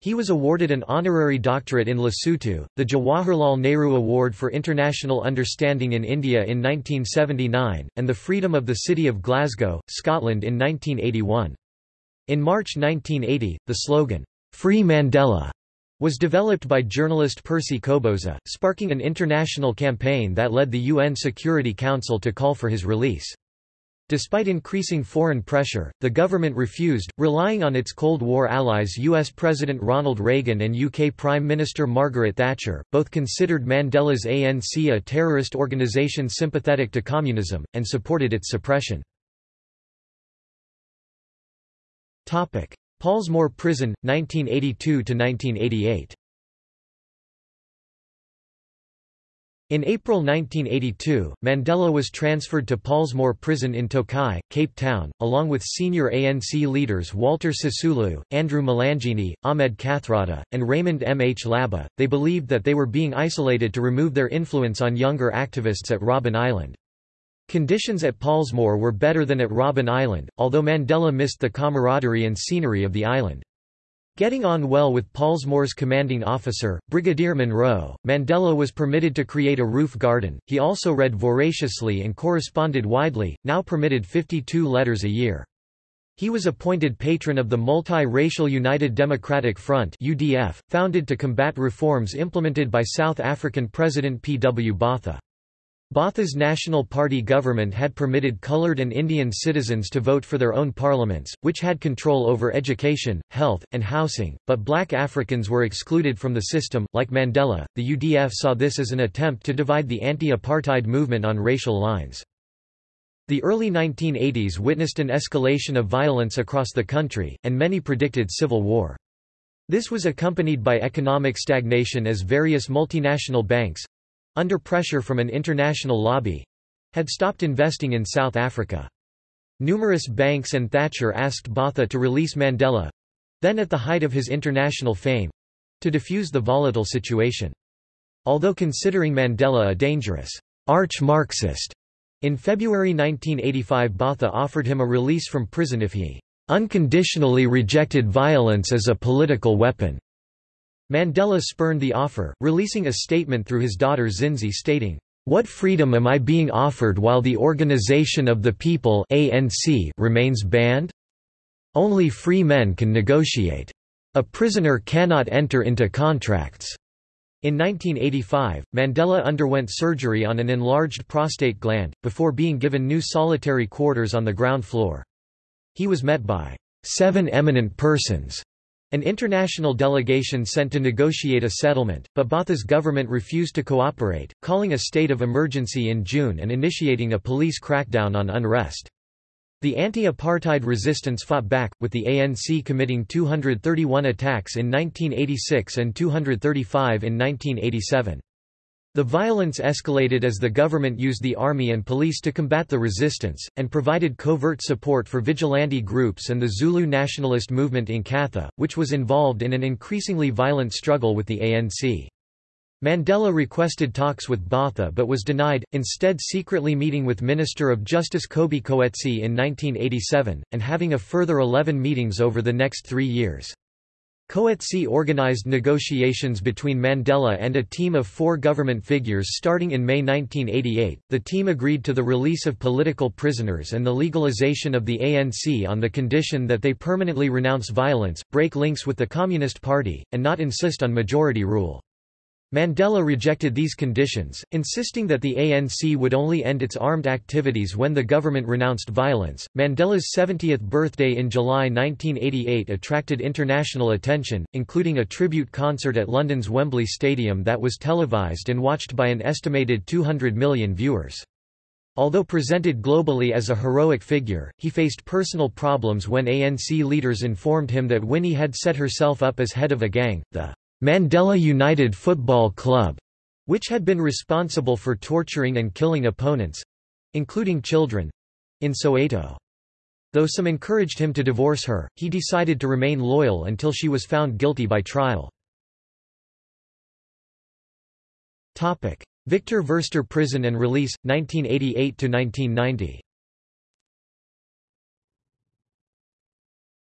He was awarded an honorary doctorate in Lesotho, the Jawaharlal Nehru Award for International Understanding in India in 1979, and the Freedom of the City of Glasgow, Scotland in 1981. In March 1980, the slogan, Free Mandela, was developed by journalist Percy Qoboza, sparking an international campaign that led the UN Security Council to call for his release. Despite increasing foreign pressure, the government refused, relying on its Cold War allies US President Ronald Reagan and UK Prime Minister Margaret Thatcher, both considered Mandela's ANC a terrorist organisation sympathetic to communism, and supported its suppression. Pollsmoor Prison, 1982–1988 In April 1982, Mandela was transferred to Pollsmoor Prison in Tokai, Cape Town, along with senior ANC leaders Walter Sisulu, Andrew Mlangeni, Ahmed Kathrada, and Raymond Mhlaba. They believed that they were being isolated to remove their influence on younger activists at Robben Island. Conditions at Pollsmoor were better than at Robben Island, although Mandela missed the camaraderie and scenery of the island. Getting on well with Pollsmoor's commanding officer, Brigadier Munro, Mandela was permitted to create a roof garden. He also read voraciously and corresponded widely, now permitted 52 letters a year. He was appointed patron of the multi-racial United Democratic Front (UDF), founded to combat reforms implemented by South African President P. W. Botha. Botha's National Party government had permitted colored and Indian citizens to vote for their own parliaments, which had control over education, health, and housing, but black Africans were excluded from the system. Like Mandela, the UDF saw this as an attempt to divide the anti-apartheid movement on racial lines. The early 1980s witnessed an escalation of violence across the country, and many predicted civil war. This was accompanied by economic stagnation as various multinational banks, under pressure from an international lobby, had stopped investing in South Africa. Numerous banks and Thatcher asked Botha to release Mandela then at the height of his international fame to defuse the volatile situation. Although considering Mandela a dangerous arch-Marxist, in February 1985 Botha offered him a release from prison if he unconditionally rejected violence as a political weapon. Mandela spurned the offer, releasing a statement through his daughter Zinzi stating, "...what freedom am I being offered while the Organization of the People ANC remains banned? Only free men can negotiate. A prisoner cannot enter into contracts." In 1985, Mandela underwent surgery on an enlarged prostate gland, before being given new solitary quarters on the ground floor. He was met by seven eminent persons an international delegation sent to negotiate a settlement, but Botha's government refused to cooperate, calling a state of emergency in June and initiating a police crackdown on unrest. The anti-apartheid resistance fought back, with the ANC committing 231 attacks in 1986 and 235 in 1987. The violence escalated as the government used the army and police to combat the resistance, and provided covert support for vigilante groups and the Zulu nationalist movement Inkatha, which was involved in an increasingly violent struggle with the ANC. Mandela requested talks with Botha but was denied, instead secretly meeting with Minister of Justice Kobie Coetsee in 1987, and having a further 11 meetings over the next three years. Coetsee organized negotiations between Mandela and a team of four government figures starting in May 1988. The team agreed to the release of political prisoners and the legalization of the ANC on the condition that they permanently renounce violence, break links with the Communist Party, and not insist on majority rule. Mandela rejected these conditions, insisting that the ANC would only end its armed activities when the government renounced violence. Mandela's 70th birthday in July 1988 attracted international attention, including a tribute concert at London's Wembley Stadium that was televised and watched by an estimated 200 million viewers. Although presented globally as a heroic figure, he faced personal problems when ANC leaders informed him that Winnie had set herself up as head of a gang, the Mandela United Football Club, which had been responsible for torturing and killing opponents—including children—in Soweto. Though some encouraged him to divorce her, he decided to remain loyal until she was found guilty by trial. Victor Verster Prison and Release, 1988–1990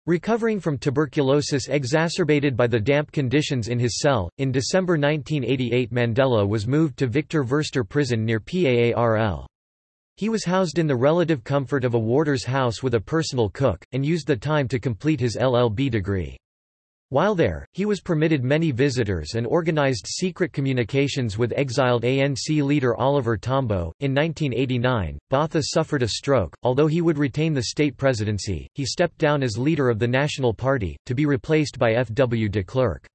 Recovering from tuberculosis exacerbated by the damp conditions in his cell, in December 1988 Mandela was moved to Victor Verster Prison near PAARL. He was housed in the relative comfort of a warder's house with a personal cook, and used the time to complete his LLB degree. While there, he was permitted many visitors and organized secret communications with exiled ANC leader Oliver Tambo. In 1989, Botha suffered a stroke. Although he would retain the state presidency, he stepped down as leader of the National Party, to be replaced by F. W. de Klerk.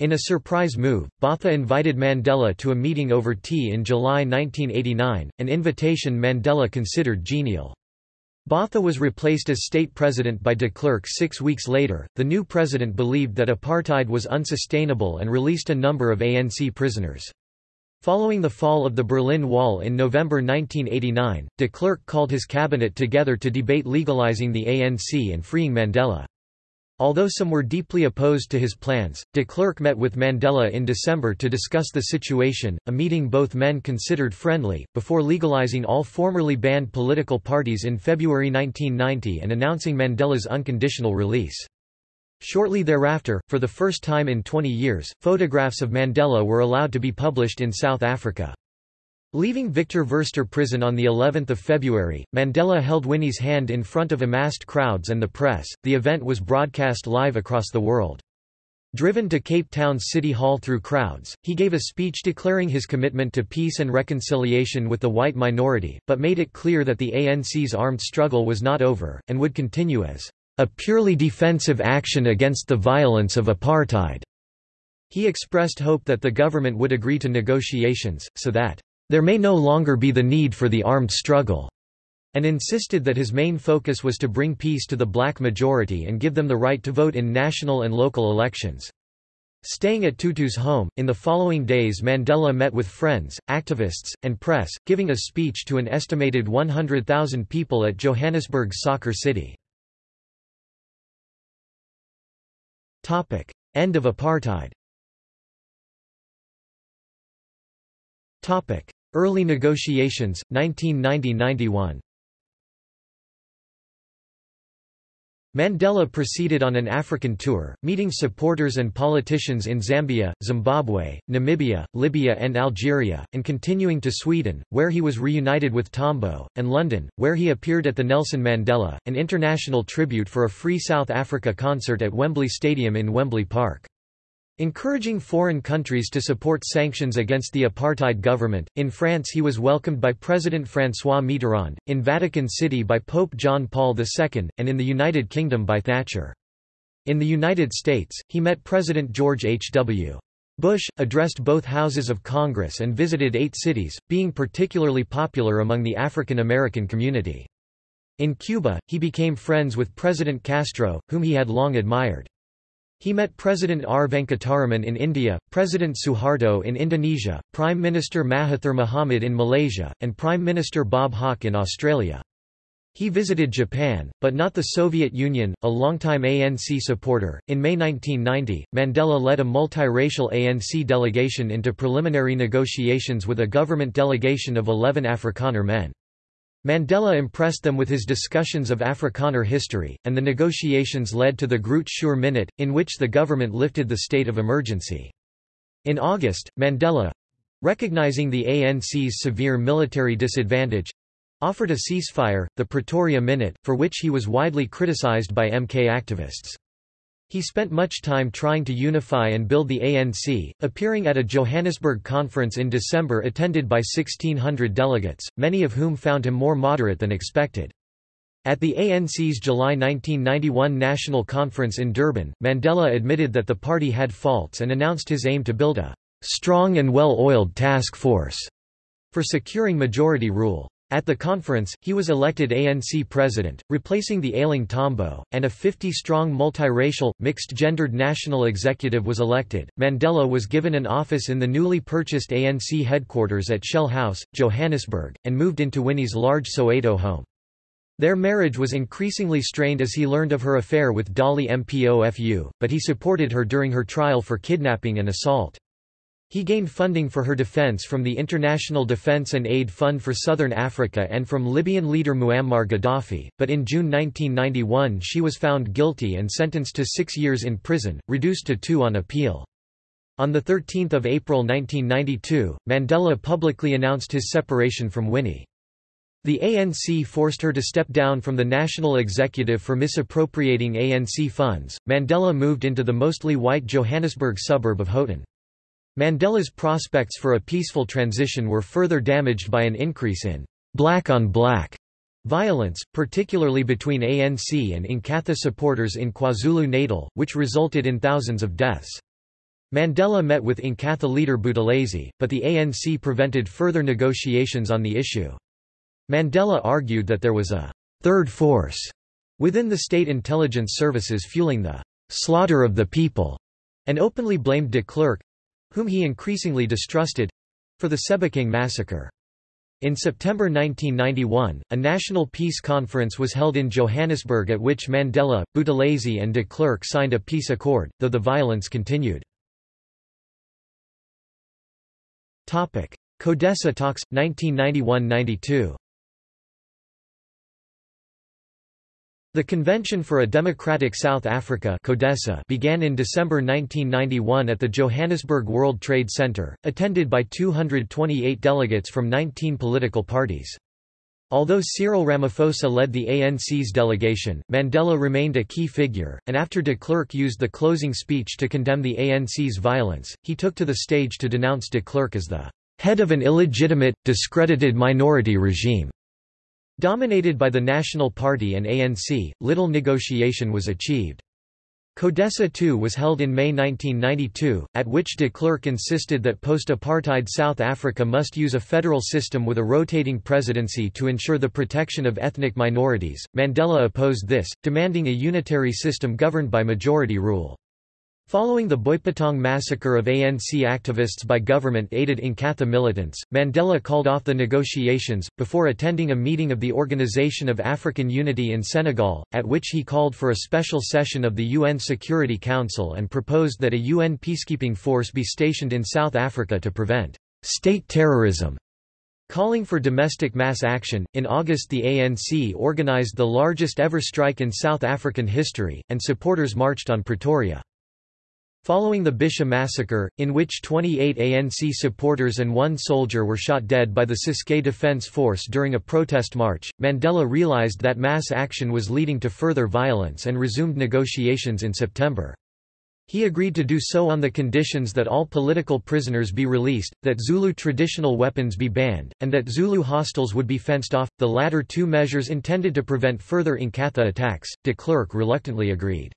In a surprise move, Botha invited Mandela to a meeting over tea in July 1989, an invitation Mandela considered genial. Botha was replaced as state president by de Klerk six weeks later. The new president believed that apartheid was unsustainable and released a number of ANC prisoners. Following the fall of the Berlin Wall in November 1989, de Klerk called his cabinet together to debate legalizing the ANC and freeing Mandela. Although some were deeply opposed to his plans, de Klerk met with Mandela in December to discuss the situation, a meeting both men considered friendly, before legalizing all formerly banned political parties in February 1990 and announcing Mandela's unconditional release. Shortly thereafter, for the first time in 20 years, photographs of Mandela were allowed to be published in South Africa. Leaving Victor Verster prison on the 11th of February, Mandela held Winnie's hand in front of amassed crowds and the press. The event was broadcast live across the world. Driven to Cape Town's City Hall through crowds, he gave a speech declaring his commitment to peace and reconciliation with the white minority, but made it clear that the ANC's armed struggle was not over, and would continue as a purely defensive action against the violence of apartheid. He expressed hope that the government would agree to negotiations, so that there may no longer be the need for the armed struggle, and insisted that his main focus was to bring peace to the black majority and give them the right to vote in national and local elections. Staying at Tutu's home, in the following days Mandela met with friends, activists, and press, giving a speech to an estimated 100,000 people at Johannesburg's Soccer City. End of apartheid Early negotiations, 1990–91 Mandela proceeded on an African tour, meeting supporters and politicians in Zambia, Zimbabwe, Namibia, Libya and Algeria, and continuing to Sweden, where he was reunited with Tambo, and London, where he appeared at the Nelson Mandela, an international tribute for a Free South Africa concert at Wembley Stadium in Wembley Park. Encouraging foreign countries to support sanctions against the apartheid government, in France he was welcomed by President François Mitterrand, in Vatican City by Pope John Paul II, and in the United Kingdom by Thatcher. In the United States, he met President George H. W. Bush, addressed both houses of Congress and visited eight cities, being particularly popular among the African American community. In Cuba, he became friends with President Castro, whom he had long admired. He met President R. Venkataraman in India, President Suharto in Indonesia, Prime Minister Mahathir Mohamad in Malaysia, and Prime Minister Bob Hawke in Australia. He visited Japan, but not the Soviet Union, a longtime ANC supporter. In May 1990, Mandela led a multiracial ANC delegation into preliminary negotiations with a government delegation of 11 Afrikaner men. Mandela impressed them with his discussions of Afrikaner history, and the negotiations led to the Groot Schuur Minute, in which the government lifted the state of emergency. In August, Mandela—recognizing the ANC's severe military disadvantage—offered a ceasefire, the Pretoria Minute, for which he was widely criticized by MK activists. He spent much time trying to unify and build the ANC, appearing at a Johannesburg conference in December attended by 1,600 delegates, many of whom found him more moderate than expected. At the ANC's July 1991 national conference in Durban, Mandela admitted that the party had faults and announced his aim to build a strong and well-oiled task force for securing majority rule. At the conference, he was elected ANC president, replacing the ailing Tambo, and a 50-strong multiracial, mixed-gendered national executive was elected. Mandela was given an office in the newly purchased ANC headquarters at Shell House, Johannesburg, and moved into Winnie's large Soweto home. Their marriage was increasingly strained as he learned of her affair with Dali Mpofu, but he supported her during her trial for kidnapping and assault. He gained funding for her defense from the International Defense and Aid Fund for Southern Africa and from Libyan leader Muammar Gaddafi, but in June 1991 she was found guilty and sentenced to six years in prison, reduced to two on appeal. On 13 April 1992, Mandela publicly announced his separation from Winnie. The ANC forced her to step down from the national executive for misappropriating ANC funds. Mandela moved into the mostly white Johannesburg suburb of Houghton. Mandela's prospects for a peaceful transition were further damaged by an increase in black-on-black -black violence, particularly between ANC and Inkatha supporters in KwaZulu-Natal, which resulted in thousands of deaths. Mandela met with Inkatha leader Buthelezi, but the ANC prevented further negotiations on the issue. Mandela argued that there was a third force within the state intelligence services fueling the slaughter of the people, and openly blamed de Klerk, whom he increasingly distrusted for the Sebokeng massacre. In September 1991, a national peace conference was held in Johannesburg at which Mandela, Buthelezi and de Klerk signed a peace accord, though the violence continued. CODESA talks, 1991–92 The Convention for a Democratic South Africa began in December 1991 at the Johannesburg World Trade Center, attended by 228 delegates from 19 political parties. Although Cyril Ramaphosa led the ANC's delegation, Mandela remained a key figure, and after de Klerk used the closing speech to condemn the ANC's violence, he took to the stage to denounce de Klerk as the head of an illegitimate, discredited minority regime. Dominated by the National Party and ANC, little negotiation was achieved. CODESA II was held in May 1992, at which de Klerk insisted that post-apartheid South Africa must use a federal system with a rotating presidency to ensure the protection of ethnic minorities. Mandela opposed this, demanding a unitary system governed by majority rule. Following the Boipatong massacre of ANC activists by government-aided Inkatha militants, Mandela called off the negotiations, before attending a meeting of the Organization of African Unity in Senegal, at which he called for a special session of the UN Security Council and proposed that a UN peacekeeping force be stationed in South Africa to prevent state terrorism. Calling for domestic mass action, in August the ANC organized the largest ever strike in South African history, and supporters marched on Pretoria. Following the Bisho massacre, in which 28 ANC supporters and one soldier were shot dead by the Ciskei Defence Force during a protest march, Mandela realized that mass action was leading to further violence and resumed negotiations in September. He agreed to do so on the conditions that all political prisoners be released, that Zulu traditional weapons be banned, and that Zulu hostels would be fenced off, the latter two measures intended to prevent further Inkatha attacks. De Klerk reluctantly agreed.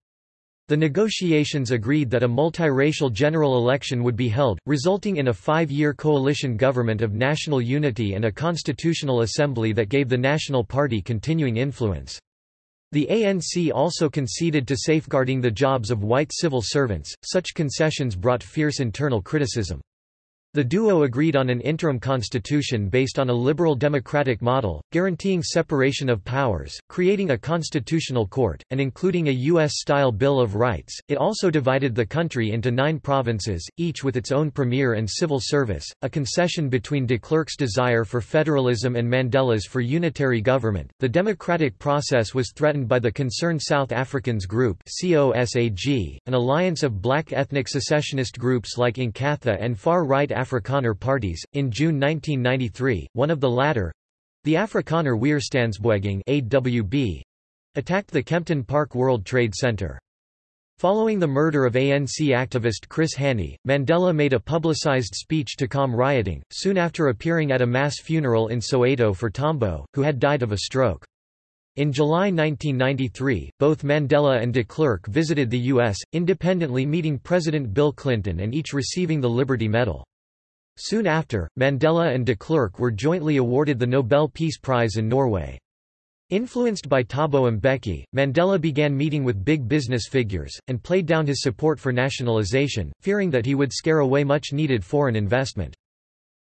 The negotiations agreed that a multiracial general election would be held, resulting in a five-year coalition government of national unity and a constitutional assembly that gave the National Party continuing influence. The ANC also conceded to safeguarding the jobs of white civil servants, such concessions brought fierce internal criticism. The duo agreed on an interim constitution based on a liberal democratic model, guaranteeing separation of powers, creating a constitutional court, and including a U.S.-style Bill of Rights. It also divided the country into nine provinces, each with its own premier and civil service, a concession between de Klerk's desire for federalism and Mandela's for unitary government. The democratic process was threatened by the Concerned South Africans Group (COSAG), an alliance of black ethnic secessionist groups like Inkatha and far-right Afrikaner parties. In June 1993, one of the latter the Afrikaner Weerstandsbeweging AWB, attacked the Kempton Park World Trade Center. Following the murder of ANC activist Chris Hani, Mandela made a publicized speech to calm rioting, soon after appearing at a mass funeral in Soweto for Tambo, who had died of a stroke. In July 1993, both Mandela and de Klerk visited the U.S., independently meeting President Bill Clinton and each receiving the Liberty Medal. Soon after, Mandela and de Klerk were jointly awarded the Nobel Peace Prize in Norway. Influenced by Thabo Mbeki, Mandela began meeting with big business figures, and played down his support for nationalization, fearing that he would scare away much needed foreign investment.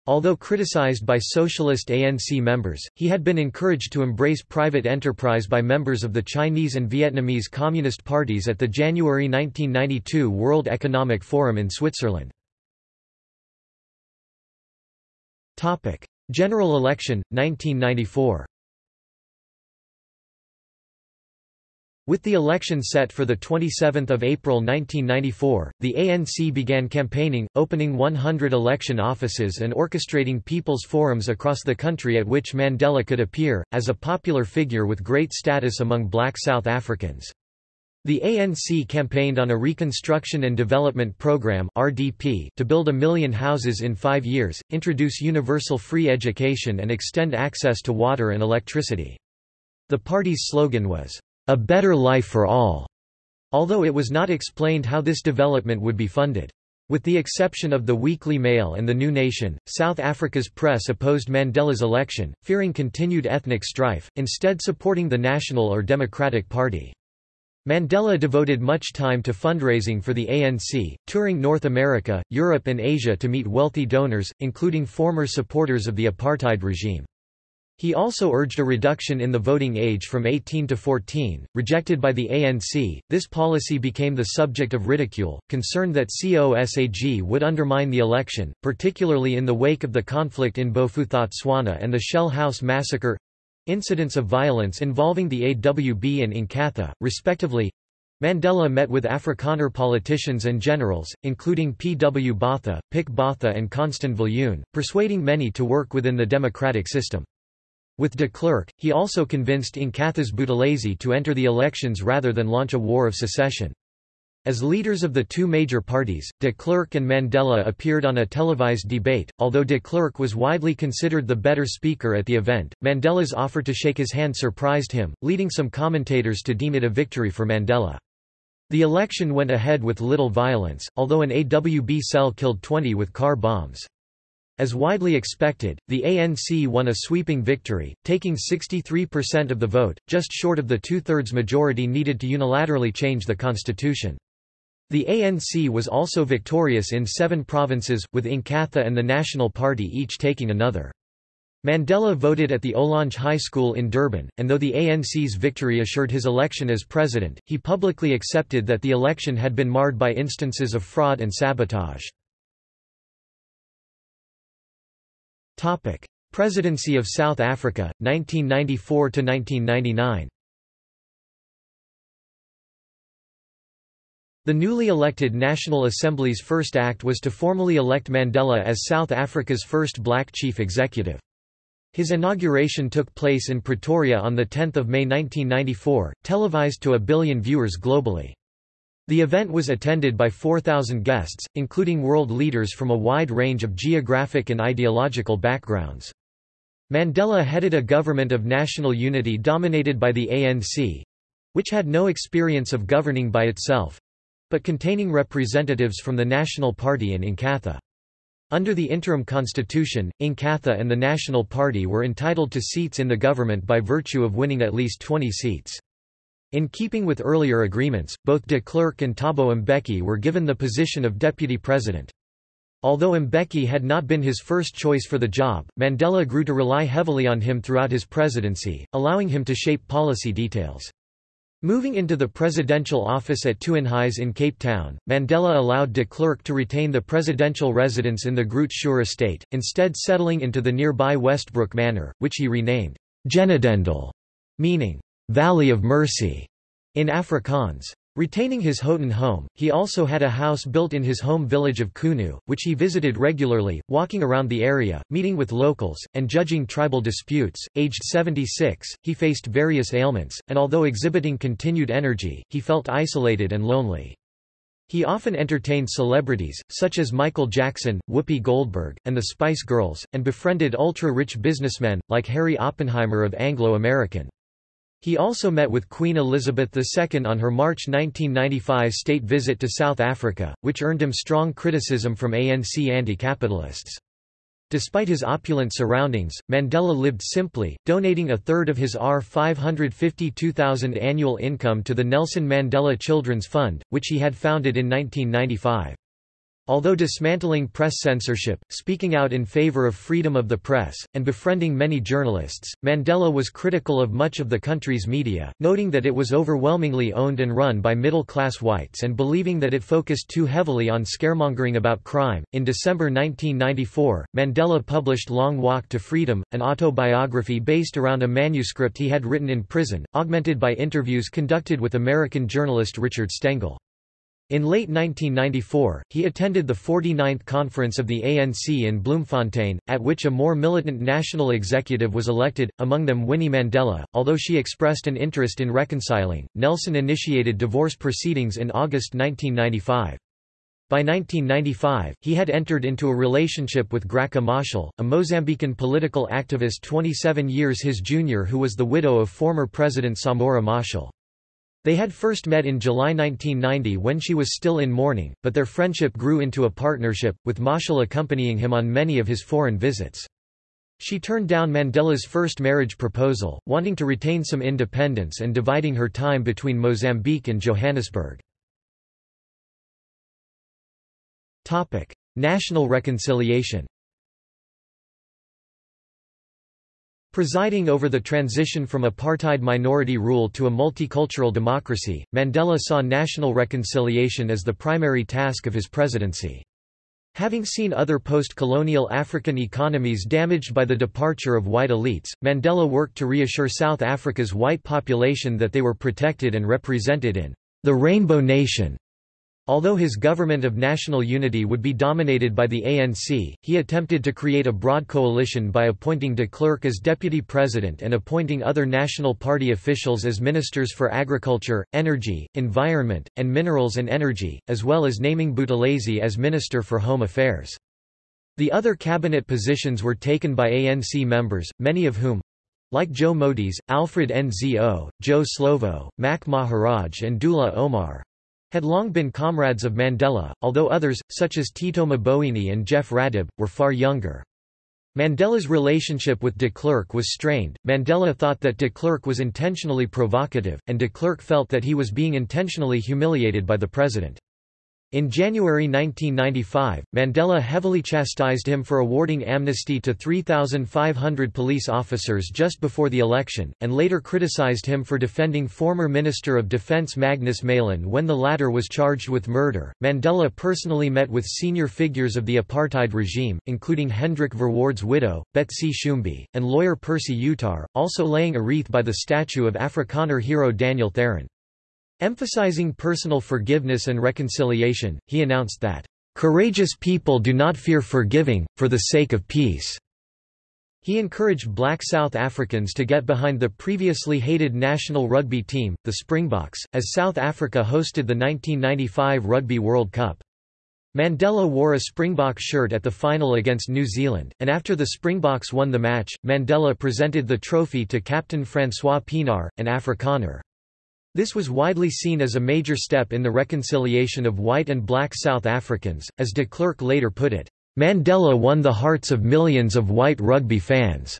Although criticized by socialist ANC members, he had been encouraged to embrace private enterprise by members of the Chinese and Vietnamese Communist parties at the January 1992 World Economic Forum in Switzerland. Topic: General election 1994. With the election set for 27 April 1994, the ANC began campaigning, opening 100 election offices and orchestrating people's forums across the country at which Mandela could appear, as a popular figure with great status among black South Africans. The ANC campaigned on a Reconstruction and Development Program (RDP) to build a million houses in 5 years, introduce universal free education and extend access to water and electricity. The party's slogan was, "A better life for all." Although it was not explained how this development would be funded. With the exception of the Weekly Mail and the New Nation, South Africa's press opposed Mandela's election, fearing continued ethnic strife, instead supporting the National or Democratic Party. Mandela devoted much time to fundraising for the ANC, touring North America, Europe and Asia to meet wealthy donors, including former supporters of the apartheid regime. He also urged a reduction in the voting age from 18 to 14, rejected by the ANC. This policy became the subject of ridicule, concerned that COSAG would undermine the election, particularly in the wake of the conflict in Bophuthatswana and the Shell House massacre. Incidents of violence involving the AWB and Inkatha, respectively. Mandela met with Afrikaner politicians and generals, including P. W. Botha, Pik Botha and Constant Viljoen, persuading many to work within the democratic system. With de Klerk, he also convinced Inkatha's Buthelezi to enter the elections rather than launch a war of secession. As leaders of the two major parties, de Klerk and Mandela appeared on a televised debate. Although de Klerk was widely considered the better speaker at the event, Mandela's offer to shake his hand surprised him, leading some commentators to deem it a victory for Mandela. The election went ahead with little violence, although an AWB cell killed 20 with car bombs. As widely expected, the ANC won a sweeping victory, taking 63% of the vote, just short of the two-thirds majority needed to unilaterally change the constitution. The ANC was also victorious in seven provinces, with Inkatha and the National Party each taking another. Mandela voted at the Ohlange High School in Durban, and though the ANC's victory assured his election as president, he publicly accepted that the election had been marred by instances of fraud and sabotage. Presidency of South Africa, 1994–1999 The newly elected National Assembly's first act was to formally elect Mandela as South Africa's first black chief executive. His inauguration took place in Pretoria on 10 May 1994, televised to a billion viewers globally. The event was attended by 4,000 guests, including world leaders from a wide range of geographic and ideological backgrounds. Mandela headed a government of national unity dominated by the ANC—which had no experience of governing by itself, but containing representatives from the National Party and Inkatha. Under the interim constitution, Inkatha and the National Party were entitled to seats in the government by virtue of winning at least 20 seats. In keeping with earlier agreements, both de Klerk and Thabo Mbeki were given the position of deputy president. Although Mbeki had not been his first choice for the job, Mandela grew to rely heavily on him throughout his presidency, allowing him to shape policy details. Moving into the presidential office at Tuynhuys in Cape Town, Mandela allowed de Klerk to retain the presidential residence in the Groote Schuur estate, instead settling into the nearby Westbrook Manor, which he renamed Genadendal, meaning Valley of Mercy in Afrikaans. Retaining his Houghton home, he also had a house built in his home village of Qunu, which he visited regularly, walking around the area, meeting with locals, and judging tribal disputes. Aged 76, he faced various ailments, and although exhibiting continued energy, he felt isolated and lonely. He often entertained celebrities, such as Michael Jackson, Whoopi Goldberg, and the Spice Girls, and befriended ultra-rich businessmen, like Harry Oppenheimer of Anglo American. He also met with Queen Elizabeth II on her March 1995 state visit to South Africa, which earned him strong criticism from ANC anti-capitalists. Despite his opulent surroundings, Mandela lived simply, donating a third of his R552,000 annual income to the Nelson Mandela Children's Fund, which he had founded in 1995. Although dismantling press censorship, speaking out in favor of freedom of the press, and befriending many journalists, Mandela was critical of much of the country's media, noting that it was overwhelmingly owned and run by middle-class whites and believing that it focused too heavily on scaremongering about crime. In December 1994, Mandela published Long Walk to Freedom, an autobiography based around a manuscript he had written in prison, augmented by interviews conducted with American journalist Richard Stengel. In late 1994, he attended the 49th conference of the ANC in Bloemfontein, at which a more militant national executive was elected, among them Winnie Mandela. Although she expressed an interest in reconciling, Nelson initiated divorce proceedings in August 1995. By 1995, he had entered into a relationship with Graca Machel, a Mozambican political activist 27 years his junior who was the widow of former President Samora Machel. They had first met in July 1990 when she was still in mourning, but their friendship grew into a partnership, with Machel accompanying him on many of his foreign visits. She turned down Mandela's first marriage proposal, wanting to retain some independence and dividing her time between Mozambique and Johannesburg. National reconciliation Presiding over the transition from apartheid minority rule to a multicultural democracy, Mandela saw national reconciliation as the primary task of his presidency. Having seen other post-colonial African economies damaged by the departure of white elites, Mandela worked to reassure South Africa's white population that they were protected and represented in the Rainbow Nation. Although his government of national unity would be dominated by the ANC, he attempted to create a broad coalition by appointing de Klerk as deputy president and appointing other National Party officials as ministers for agriculture, energy, environment, and minerals and energy, as well as naming Buthelezi as minister for home affairs. The other cabinet positions were taken by ANC members, many of whom like Joe Modise, Alfred Nzo, Joe Slovo, Mac Maharaj and Dullah Omar had long been comrades of Mandela, although others, such as Tito Mboweni and Jeff Radebe, were far younger. Mandela's relationship with de Klerk was strained. Mandela thought that de Klerk was intentionally provocative, and de Klerk felt that he was being intentionally humiliated by the president. In January 1995, Mandela heavily chastised him for awarding amnesty to 3,500 police officers just before the election, and later criticized him for defending former Minister of Defense Magnus Malan when the latter was charged with murder. Mandela personally met with senior figures of the apartheid regime, including Hendrik Verwoerd's widow, Betsie Schoombie, and lawyer Percy Yutar, also laying a wreath by the statue of Afrikaner hero Daniel Theron. Emphasizing personal forgiveness and reconciliation, he announced that, "...courageous people do not fear forgiving, for the sake of peace." He encouraged black South Africans to get behind the previously hated national rugby team, the Springboks, as South Africa hosted the 1995 Rugby World Cup. Mandela wore a Springbok shirt at the final against New Zealand, and after the Springboks won the match, Mandela presented the trophy to Captain Francois Pienaar, an Afrikaner. This was widely seen as a major step in the reconciliation of white and black South Africans, as de Klerk later put it, "...Mandela won the hearts of millions of white rugby fans."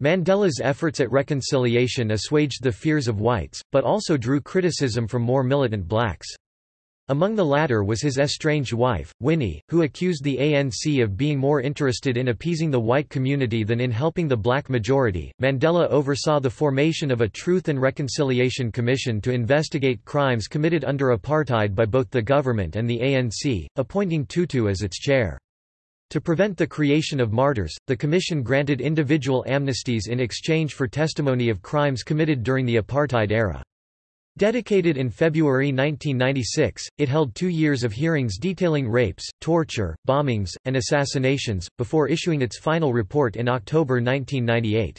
Mandela's efforts at reconciliation assuaged the fears of whites, but also drew criticism from more militant blacks. Among the latter was his estranged wife, Winnie, who accused the ANC of being more interested in appeasing the white community than in helping the black majority. Mandela oversaw the formation of a Truth and Reconciliation Commission to investigate crimes committed under apartheid by both the government and the ANC, appointing Tutu as its chair. To prevent the creation of martyrs, the Commission granted individual amnesties in exchange for testimony of crimes committed during the apartheid era. Dedicated in February 1996, it held two years of hearings detailing rapes, torture, bombings, and assassinations, before issuing its final report in October 1998.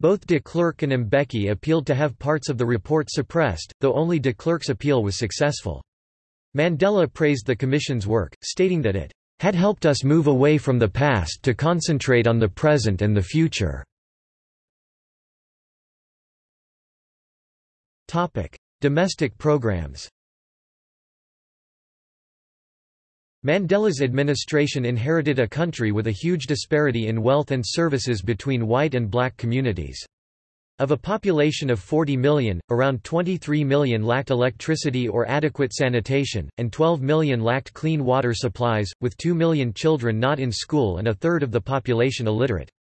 Both de Klerk and Mbeki appealed to have parts of the report suppressed, though only de Klerk's appeal was successful. Mandela praised the Commission's work, stating that it had helped us move away from the past to concentrate on the present and the future. Topic: Domestic programs. Mandela's administration inherited a country with a huge disparity in wealth and services between white and black communities. Of a population of 40 million, around 23 million lacked electricity or adequate sanitation, and 12 million lacked clean water supplies, with 2 million children not in school and a third of the population illiterate.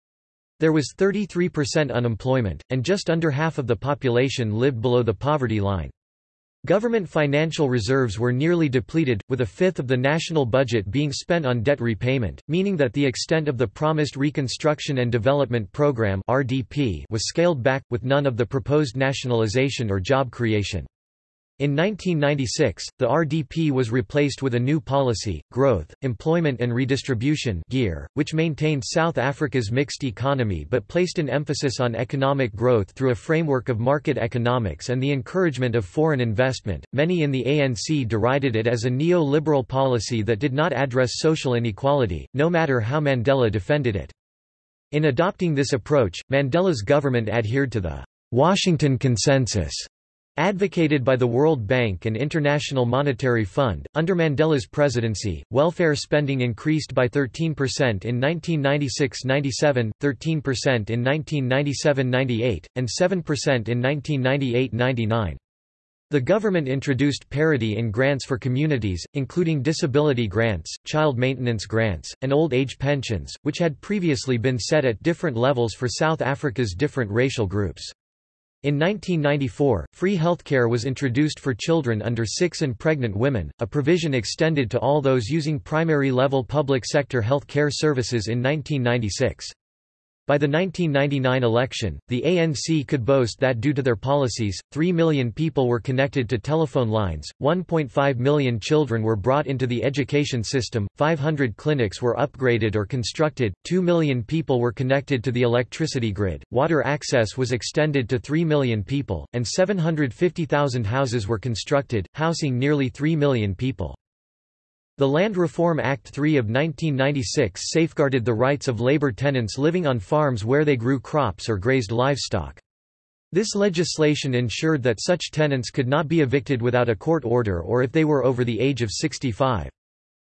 There was 33% unemployment, and just under half of the population lived below the poverty line. Government financial reserves were nearly depleted, with a fifth of the national budget being spent on debt repayment, meaning that the extent of the promised Reconstruction and Development Program was scaled back, with none of the proposed nationalization or job creation. In 1996, the RDP was replaced with a new policy, Growth, Employment and Redistribution GEAR, which maintained South Africa's mixed economy but placed an emphasis on economic growth through a framework of market economics and the encouragement of foreign investment. Many in the ANC derided it as a neo-liberal policy that did not address social inequality, no matter how Mandela defended it. In adopting this approach, Mandela's government adhered to the Washington Consensus Advocated by the World Bank and International Monetary Fund, under Mandela's presidency, welfare spending increased by 13% in 1996–97, 13% in 1997–98, and 7% in 1998–99. The government introduced parity in grants for communities, including disability grants, child maintenance grants, and old age pensions, which had previously been set at different levels for South Africa's different racial groups. In 1994, free healthcare was introduced for children under 6 and pregnant women, a provision extended to all those using primary-level public sector health care services in 1996. By the 1999 election, the ANC could boast that due to their policies, 3 million people were connected to telephone lines, 1.5 million children were brought into the education system, 500 clinics were upgraded or constructed, 2 million people were connected to the electricity grid, water access was extended to 3 million people, and 750,000 houses were constructed, housing nearly 3 million people. The Land Reform Act 3 of 1996 safeguarded the rights of labor tenants living on farms where they grew crops or grazed livestock. This legislation ensured that such tenants could not be evicted without a court order or if they were over the age of 65.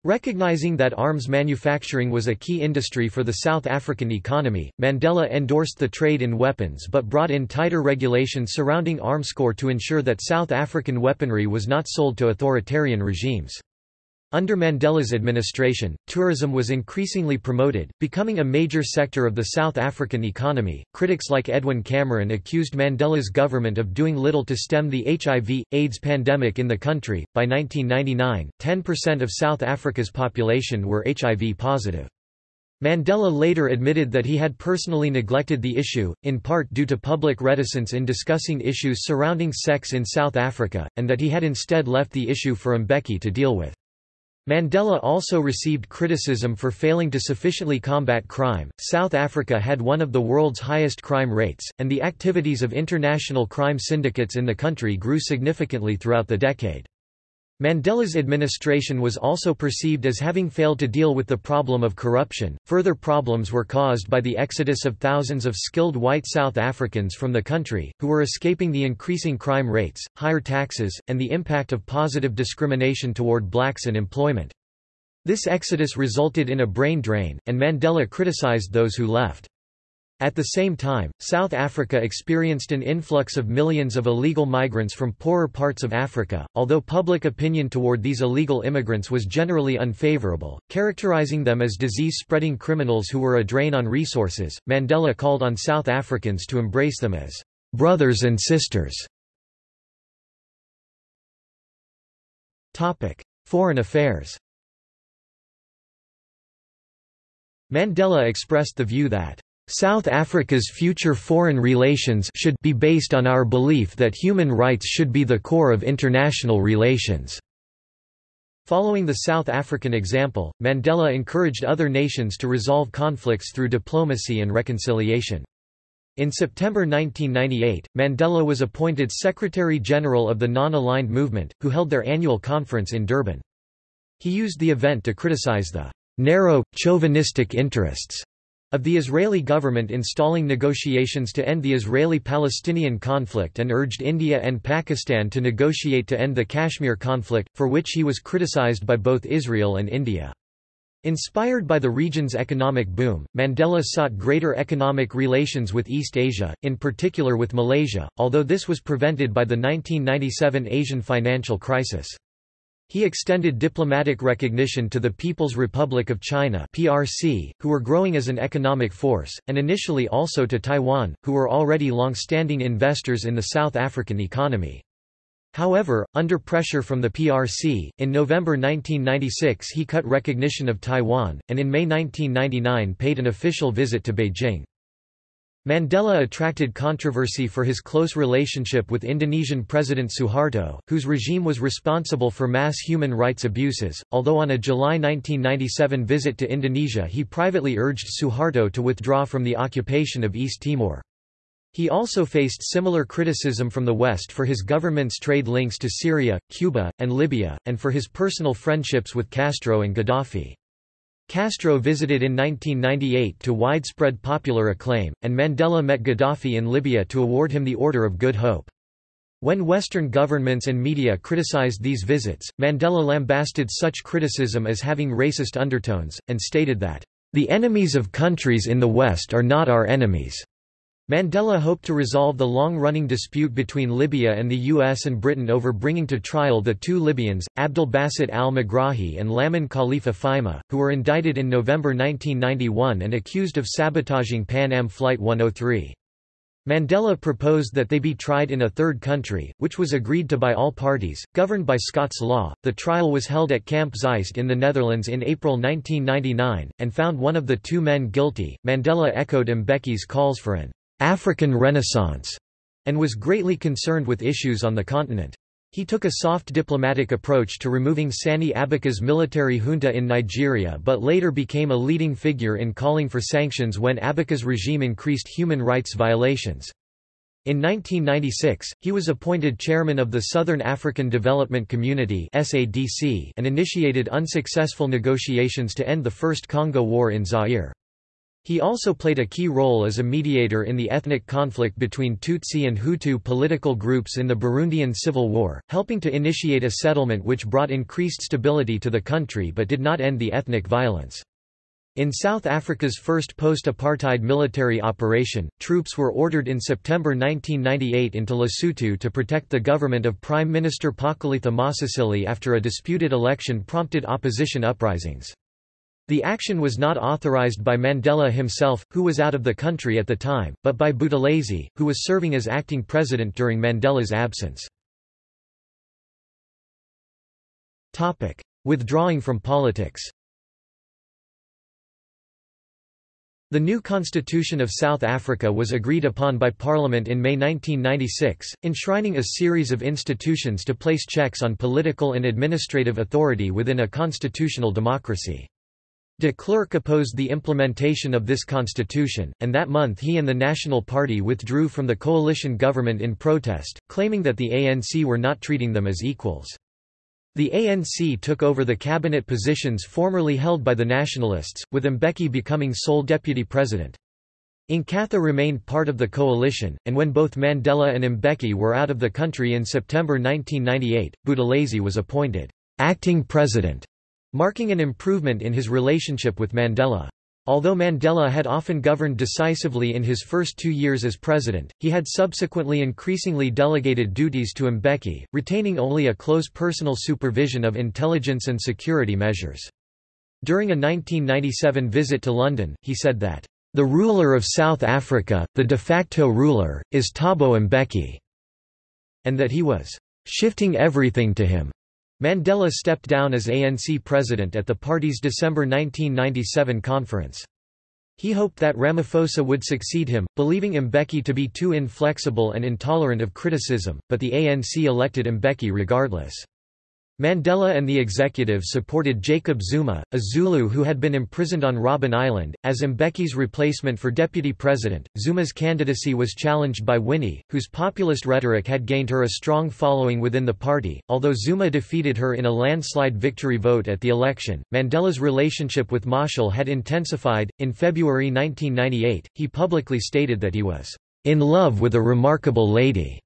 Recognizing that arms manufacturing was a key industry for the South African economy, Mandela endorsed the trade in weapons but brought in tighter regulations surrounding Armscor to ensure that South African weaponry was not sold to authoritarian regimes. Under Mandela's administration, tourism was increasingly promoted, becoming a major sector of the South African economy. Critics like Edwin Cameron accused Mandela's government of doing little to stem the HIV AIDS pandemic in the country. By 1999, 10% of South Africa's population were HIV positive. Mandela later admitted that he had personally neglected the issue, in part due to public reticence in discussing issues surrounding sex in South Africa, and that he had instead left the issue for Mbeki to deal with. Mandela also received criticism for failing to sufficiently combat crime. South Africa had one of the world's highest crime rates, and the activities of international crime syndicates in the country grew significantly throughout the decade. Mandela's administration was also perceived as having failed to deal with the problem of corruption. Further problems were caused by the exodus of thousands of skilled white South Africans from the country, who were escaping the increasing crime rates, higher taxes, and the impact of positive discrimination toward blacks in employment. This exodus resulted in a brain drain, and Mandela criticized those who left. At the same time, South Africa experienced an influx of millions of illegal migrants from poorer parts of Africa, although public opinion toward these illegal immigrants was generally unfavorable, characterizing them as disease-spreading criminals who were a drain on resources. Mandela called on South Africans to embrace them as brothers and sisters. Topic: Foreign Affairs. Mandela expressed the view that South Africa's future foreign relations should be based on our belief that human rights should be the core of international relations." Following the South African example, Mandela encouraged other nations to resolve conflicts through diplomacy and reconciliation. In September 1998, Mandela was appointed Secretary-General of the Non-Aligned Movement, who held their annual conference in Durban. He used the event to criticize the narrow, chauvinistic interests of the Israeli government installing negotiations to end the Israeli-Palestinian conflict and urged India and Pakistan to negotiate to end the Kashmir conflict, for which he was criticized by both Israel and India. Inspired by the region's economic boom, Mandela sought greater economic relations with East Asia, in particular with Malaysia, although this was prevented by the 1997 Asian financial crisis. He extended diplomatic recognition to the People's Republic of China (PRC), who were growing as an economic force, and initially also to Taiwan, who were already long-standing investors in the South African economy. However, under pressure from the PRC, in November 1996 he cut recognition of Taiwan, and in May 1999 paid an official visit to Beijing. Mandela attracted controversy for his close relationship with Indonesian President Suharto, whose regime was responsible for mass human rights abuses, although on a July 1997 visit to Indonesia he privately urged Suharto to withdraw from the occupation of East Timor. He also faced similar criticism from the West for his government's trade links to Syria, Cuba, and Libya, and for his personal friendships with Castro and Gaddafi. Castro visited in 1998 to widespread popular acclaim, and Mandela met Gaddafi in Libya to award him the Order of Good Hope. When Western governments and media criticized these visits, Mandela lambasted such criticism as having racist undertones, and stated that, "...the enemies of countries in the West are not our enemies." Mandela hoped to resolve the long-running dispute between Libya and the US and Britain over bringing to trial the two Libyans, Abdel Basset al-Megrahi and Lamin Khalifa Fhimah, who were indicted in November 1991 and accused of sabotaging Pan Am Flight 103. Mandela proposed that they be tried in a third country, which was agreed to by all parties, governed by Scots law. The trial was held at Camp Zeist in the Netherlands in April 1999, and found one of the two men guilty. Mandela echoed Mbeki's calls for an African Renaissance, and was greatly concerned with issues on the continent. He took a soft diplomatic approach to removing Sani Abacha's military junta in Nigeria but later became a leading figure in calling for sanctions when Abacha's regime increased human rights violations. In 1996, he was appointed chairman of the Southern African Development Community and initiated unsuccessful negotiations to end the First Congo War in Zaire. He also played a key role as a mediator in the ethnic conflict between Tutsi and Hutu political groups in the Burundian Civil War, helping to initiate a settlement which brought increased stability to the country but did not end the ethnic violence. In South Africa's first post-apartheid military operation, troops were ordered in September 1998 into Lesotho to protect the government of Prime Minister Pakalitha Mosisili after a disputed election prompted opposition uprisings. The action was not authorized by Mandela himself, who was out of the country at the time, but by Buthelezi, who was serving as acting president during Mandela's absence. Topic. Withdrawing from politics The new constitution of South Africa was agreed upon by Parliament in May 1996, enshrining a series of institutions to place checks on political and administrative authority within a constitutional democracy. De Klerk opposed the implementation of this constitution, and that month he and the National Party withdrew from the coalition government in protest, claiming that the ANC were not treating them as equals. The ANC took over the cabinet positions formerly held by the Nationalists, with Mbeki becoming sole deputy president. Inkatha remained part of the coalition, and when both Mandela and Mbeki were out of the country in September 1998, Buthelezi was appointed acting president marking an improvement in his relationship with Mandela. Although Mandela had often governed decisively in his first two years as president, he had subsequently increasingly delegated duties to Mbeki, retaining only a close personal supervision of intelligence and security measures. During a 1997 visit to London, he said that, "...the ruler of South Africa, the de facto ruler, is Thabo Mbeki," and that he was "...shifting everything to him." Mandela stepped down as ANC president at the party's December 1997 conference. He hoped that Ramaphosa would succeed him, believing Mbeki to be too inflexible and intolerant of criticism, but the ANC elected Mbeki regardless. Mandela and the executive supported Jacob Zuma, a Zulu who had been imprisoned on Robben Island, as Mbeki's replacement for deputy president. Zuma's candidacy was challenged by Winnie, whose populist rhetoric had gained her a strong following within the party. Although Zuma defeated her in a landslide victory vote at the election, Mandela's relationship with Machel had intensified. In February 1998, he publicly stated that he was in love with a remarkable lady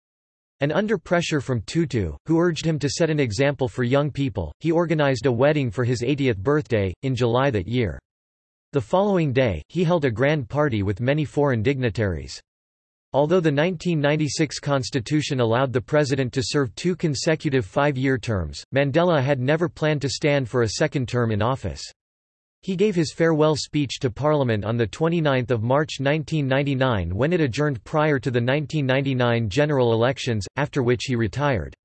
and under pressure from Tutu, who urged him to set an example for young people, he organized a wedding for his 80th birthday, in July that year. The following day, he held a grand party with many foreign dignitaries. Although the 1996 constitution allowed the president to serve two consecutive five-year terms, Mandela had never planned to stand for a second term in office. He gave his farewell speech to Parliament on 29 March 1999 when it adjourned prior to the 1999 general elections, after which he retired.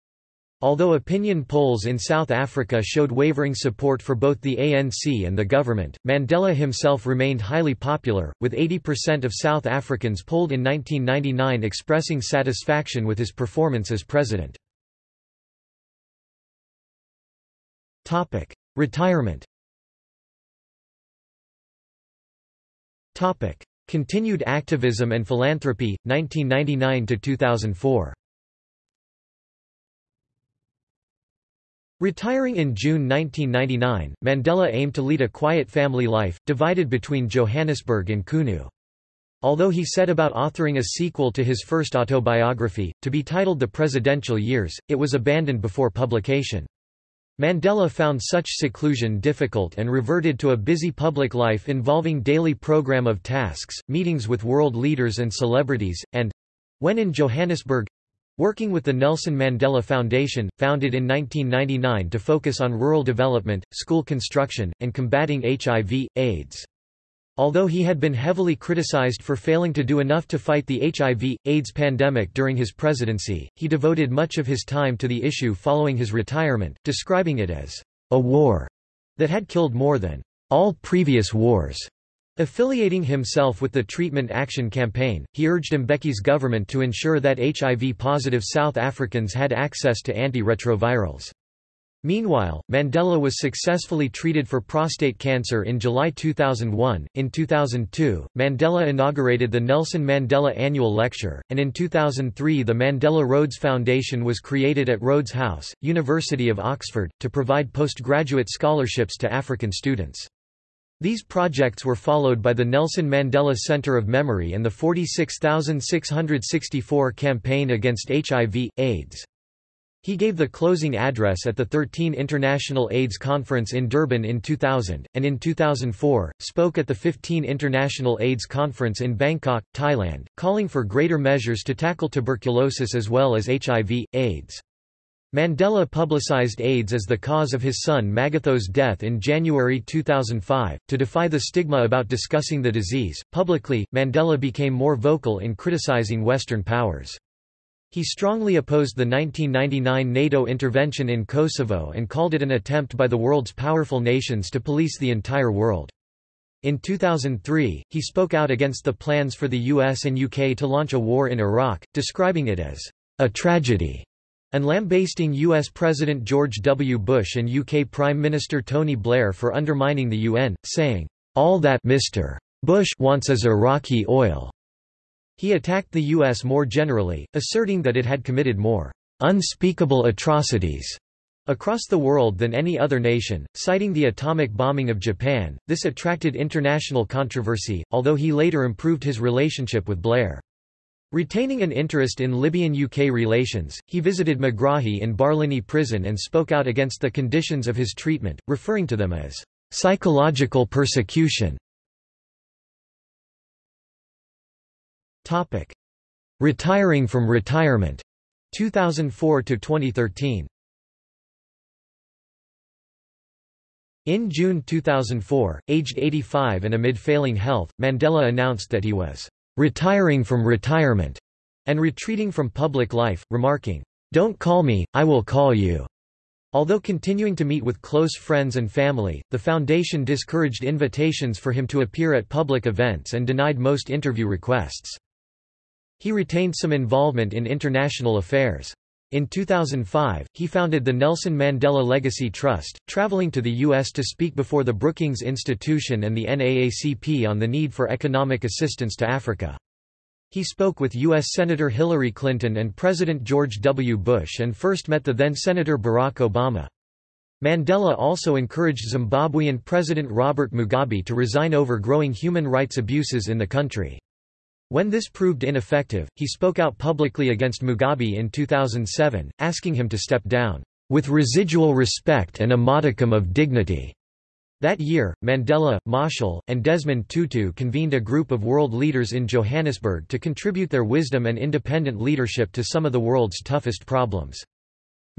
Although opinion polls in South Africa showed wavering support for both the ANC and the government, Mandela himself remained highly popular, with 80% of South Africans polled in 1999 expressing satisfaction with his performance as president. Retirement Topic: Continued activism and philanthropy 1999 to 2004. Retiring in June 1999, Mandela aimed to lead a quiet family life, divided between Johannesburg and Qunu. Although he set about authoring a sequel to his first autobiography, to be titled The Presidential Years, it was abandoned before publication. Mandela found such seclusion difficult and reverted to a busy public life involving daily program of tasks, meetings with world leaders and celebrities, and—when in Johannesburg, working with the Nelson Mandela Foundation, founded in 1999 to focus on rural development, school construction, and combating HIV, AIDS. Although he had been heavily criticized for failing to do enough to fight the HIV, AIDS pandemic during his presidency, he devoted much of his time to the issue following his retirement, describing it as a war that had killed more than all previous wars. Affiliating himself with the Treatment Action Campaign, he urged Mbeki's government to ensure that HIV-positive South Africans had access to antiretrovirals. Meanwhile, Mandela was successfully treated for prostate cancer in July 2001. In 2002, Mandela inaugurated the Nelson Mandela Annual Lecture, and in 2003 the Mandela Rhodes Foundation was created at Rhodes House, University of Oxford, to provide postgraduate scholarships to African students. These projects were followed by the Nelson Mandela Center of Memory and the 46664 campaign against HIV, AIDS. He gave the closing address at the 13 International AIDS Conference in Durban in 2000, and in 2004, spoke at the 15 International AIDS Conference in Bangkok, Thailand, calling for greater measures to tackle tuberculosis as well as HIV, AIDS. Mandela publicized AIDS as the cause of his son Makgatho's death in January 2005. To defy the stigma about discussing the disease, publicly, Mandela became more vocal in criticizing Western powers. He strongly opposed the 1999 NATO intervention in Kosovo and called it an attempt by the world's powerful nations to police the entire world. In 2003, he spoke out against the plans for the US and UK to launch a war in Iraq, describing it as a tragedy, and lambasting US President George W. Bush and UK Prime Minister Tony Blair for undermining the UN, saying, All that Mr. Bush wants is Iraqi oil. He attacked the U.S. more generally, asserting that it had committed more unspeakable atrocities across the world than any other nation, citing the atomic bombing of Japan. This attracted international controversy, although he later improved his relationship with Blair. Retaining an interest in Libyan-UK relations, he visited Megrahi in Barlinnie prison and spoke out against the conditions of his treatment, referring to them as psychological persecution. Topic: Retiring from retirement 2004 to 2013. In June 2004, aged 85 and amid failing health, Mandela announced that he was retiring from retirement and retreating from public life, remarking, "Don't call me, I will call you." Although continuing to meet with close friends and family, the foundation discouraged invitations for him to appear at public events and denied most interview requests. He retained some involvement in international affairs. In 2005, he founded the Nelson Mandela Legacy Trust, traveling to the U.S. to speak before the Brookings Institution and the NAACP on the need for economic assistance to Africa. He spoke with U.S. Senator Hillary Clinton and President George W. Bush and first met the then-Senator Barack Obama. Mandela also encouraged Zimbabwean President Robert Mugabe to resign over growing human rights abuses in the country. When this proved ineffective, he spoke out publicly against Mugabe in 2007, asking him to step down, "...with residual respect and a modicum of dignity." That year, Mandela, Machel, and Desmond Tutu convened a group of world leaders in Johannesburg to contribute their wisdom and independent leadership to some of the world's toughest problems.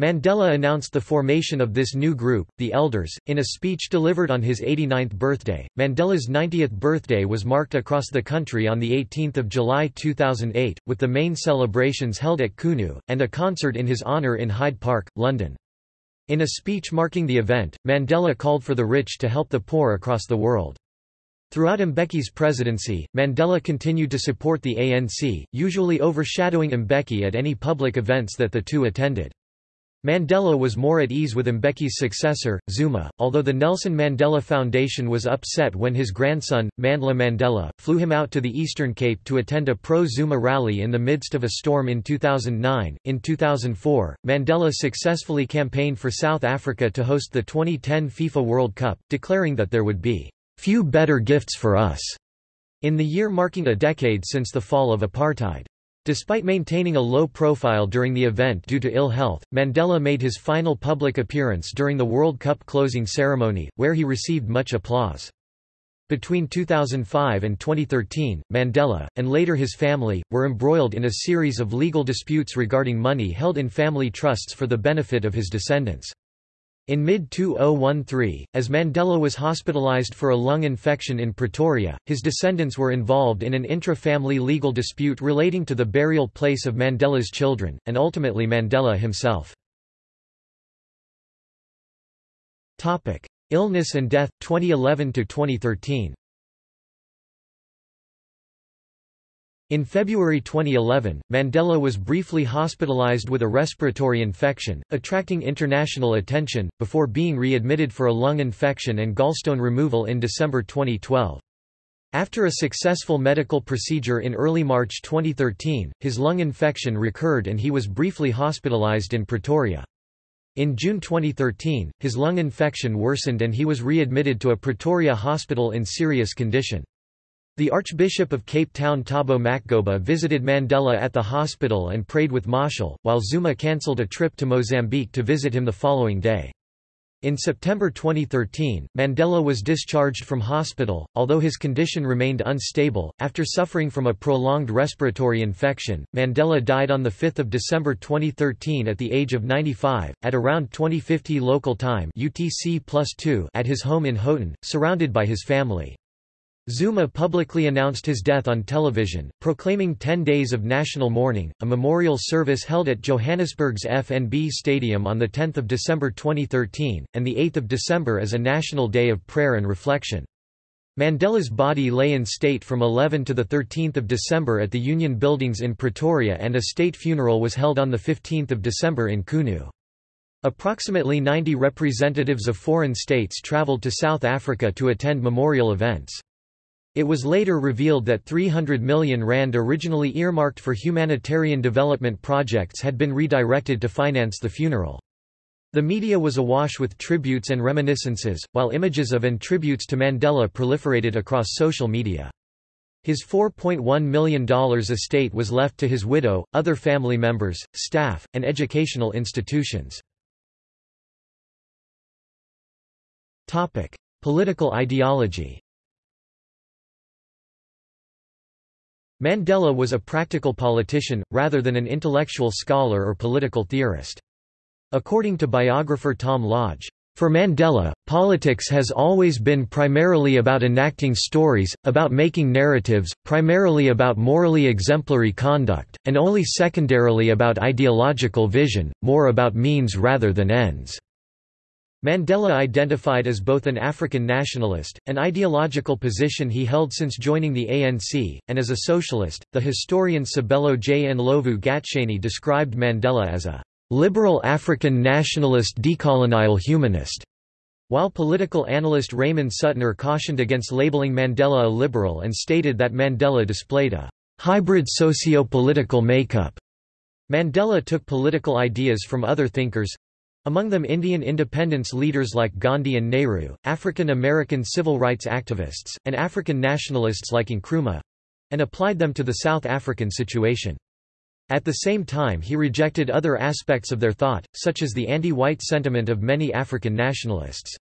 Mandela announced the formation of this new group, the Elders, in a speech delivered on his 89th birthday. Mandela's 90th birthday was marked across the country on 18 July 2008, with the main celebrations held at Qunu, and a concert in his honour in Hyde Park, London. In a speech marking the event, Mandela called for the rich to help the poor across the world. Throughout Mbeki's presidency, Mandela continued to support the ANC, usually overshadowing Mbeki at any public events that the two attended. Mandela was more at ease with Mbeki's successor, Zuma, although the Nelson Mandela Foundation was upset when his grandson, Mandla Mandela, flew him out to the Eastern Cape to attend a pro-Zuma rally in the midst of a storm in 2009. In 2004, Mandela successfully campaigned for South Africa to host the 2010 FIFA World Cup, declaring that there would be few better gifts for us in the year marking a decade since the fall of apartheid. Despite maintaining a low profile during the event due to ill health, Mandela made his final public appearance during the World Cup closing ceremony, where he received much applause. Between 2005 and 2013, Mandela, and later his family, were embroiled in a series of legal disputes regarding money held in family trusts for the benefit of his descendants. In mid-2013, as Mandela was hospitalized for a lung infection in Pretoria, his descendants were involved in an intra-family legal dispute relating to the burial place of Mandela's children, and ultimately Mandela himself. Illness and death, 2011–2013 In February 2011, Mandela was briefly hospitalized with a respiratory infection, attracting international attention, before being readmitted for a lung infection and gallstone removal in December 2012. After a successful medical procedure in early March 2013, his lung infection recurred and he was briefly hospitalized in Pretoria. In June 2013, his lung infection worsened and he was readmitted to a Pretoria hospital in serious condition. The Archbishop of Cape Town Thabo Makgoba visited Mandela at the hospital and prayed with Machel, while Zuma cancelled a trip to Mozambique to visit him the following day. In September 2013, Mandela was discharged from hospital, although his condition remained unstable. After suffering from a prolonged respiratory infection, Mandela died on 5 December 2013 at the age of 95, at around 2050 local time UTC at his home in Houghton, surrounded by his family. Zuma publicly announced his death on television, proclaiming 10 days of national mourning, a memorial service held at Johannesburg's FNB Stadium on 10 December 2013, and 8 December as a national day of prayer and reflection. Mandela's body lay in state from 11 to 13 December at the Union Buildings in Pretoria and a state funeral was held on 15 December in Qunu. Approximately 90 representatives of foreign states travelled to South Africa to attend memorial events. It was later revealed that 300 million rand originally earmarked for humanitarian development projects had been redirected to finance the funeral. The media was awash with tributes and reminiscences, while images of and tributes to Mandela proliferated across social media. His $4.1 million estate was left to his widow, other family members, staff, and educational institutions. Political ideology Mandela was a practical politician, rather than an intellectual scholar or political theorist. According to biographer Tom Lodge, for Mandela, politics has always been primarily about enacting stories, about making narratives, primarily about morally exemplary conduct, and only secondarily about ideological vision, more about means rather than ends. Mandela identified as both an African nationalist, an ideological position he held since joining the ANC, and as a socialist. The historian Sabelo J. Ndlovu Gatsheni described Mandela as a liberal African nationalist decolonial humanist, while political analyst Raymond Suttner cautioned against labeling Mandela a liberal and stated that Mandela displayed a hybrid socio-political makeup. Mandela took political ideas from other thinkers, among them Indian independence leaders like Gandhi and Nehru, African American civil rights activists, and African nationalists like Nkrumah, and applied them to the South African situation. At the same time he rejected other aspects of their thought, such as the anti-white sentiment of many African nationalists.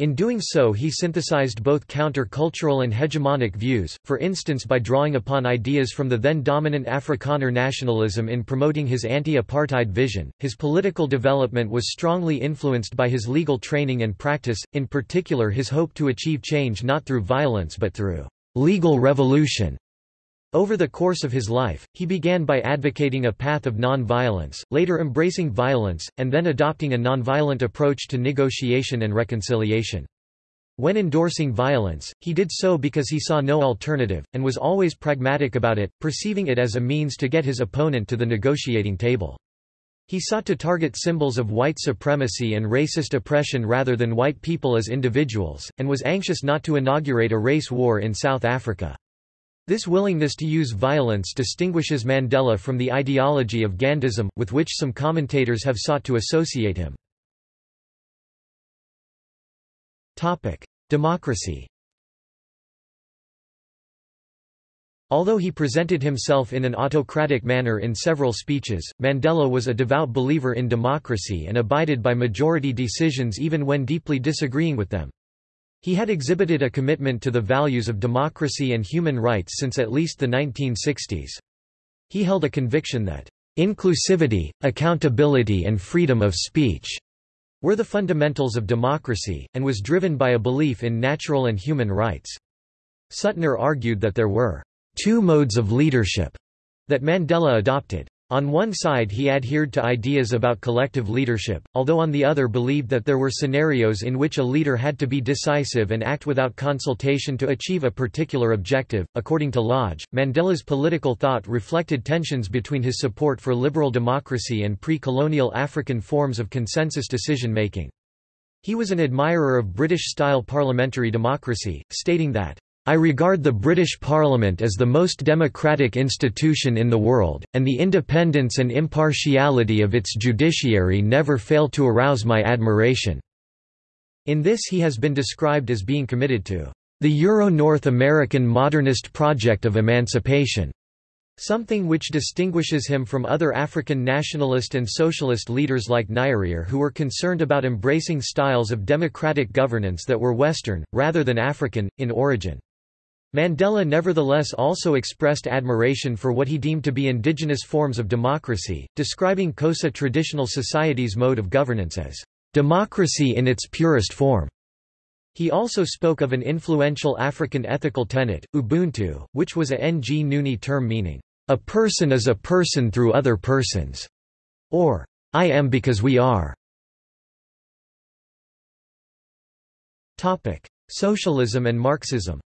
In doing so he synthesized both counter-cultural and hegemonic views, for instance by drawing upon ideas from the then dominant Afrikaner nationalism in promoting his anti-apartheid vision. His political development was strongly influenced by his legal training and practice, in particular his hope to achieve change not through violence but through legal revolution. Over the course of his life, he began by advocating a path of non-violence, later embracing violence, and then adopting a nonviolent approach to negotiation and reconciliation. When endorsing violence, he did so because he saw no alternative, and was always pragmatic about it, perceiving it as a means to get his opponent to the negotiating table. He sought to target symbols of white supremacy and racist oppression rather than white people as individuals, and was anxious not to inaugurate a race war in South Africa. This willingness to use violence distinguishes Mandela from the ideology of Gandhism, with which some commentators have sought to associate him. Democracy Although he presented himself in an autocratic manner in several speeches, Mandela was a devout believer in democracy and abided by majority decisions even when deeply disagreeing with them. He had exhibited a commitment to the values of democracy and human rights since at least the 1960s. He held a conviction that inclusivity, accountability and freedom of speech were the fundamentals of democracy, and was driven by a belief in natural and human rights. Suttner argued that there were two modes of leadership that Mandela adopted. On one side he adhered to ideas about collective leadership, although on the other believed that there were scenarios in which a leader had to be decisive and act without consultation to achieve a particular objective. According to Lodge, Mandela's political thought reflected tensions between his support for liberal democracy and pre-colonial African forms of consensus decision-making. He was an admirer of British-style parliamentary democracy, stating that I regard the British Parliament as the most democratic institution in the world, and the independence and impartiality of its judiciary never fail to arouse my admiration." In this he has been described as being committed to the Euro-North American modernist project of emancipation, something which distinguishes him from other African nationalist and socialist leaders like Nyerere who were concerned about embracing styles of democratic governance that were Western, rather than African, in origin. Mandela nevertheless also expressed admiration for what he deemed to be indigenous forms of democracy, describing Xhosa traditional society's mode of governance as democracy in its purest form. He also spoke of an influential African ethical tenet, Ubuntu, which was a Nguni term meaning, a person is a person through other persons, or I am because we are. Socialism and Marxism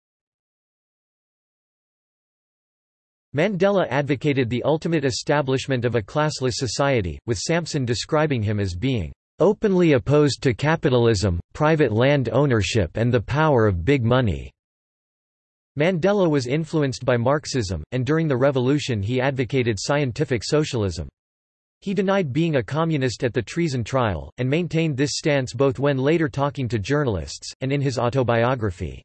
Mandela advocated the ultimate establishment of a classless society, with Sampson describing him as being openly opposed to capitalism, private land ownership and the power of big money. Mandela was influenced by Marxism, and during the revolution he advocated scientific socialism. He denied being a communist at the treason trial, and maintained this stance both when later talking to journalists, and in his autobiography.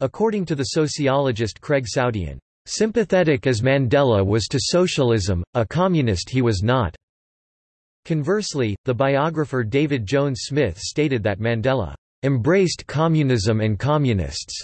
According to the sociologist Craig Soudien, Sympathetic as Mandela was to socialism, a communist he was not. Conversely, the biographer David James Smith stated that Mandela embraced communism and communists,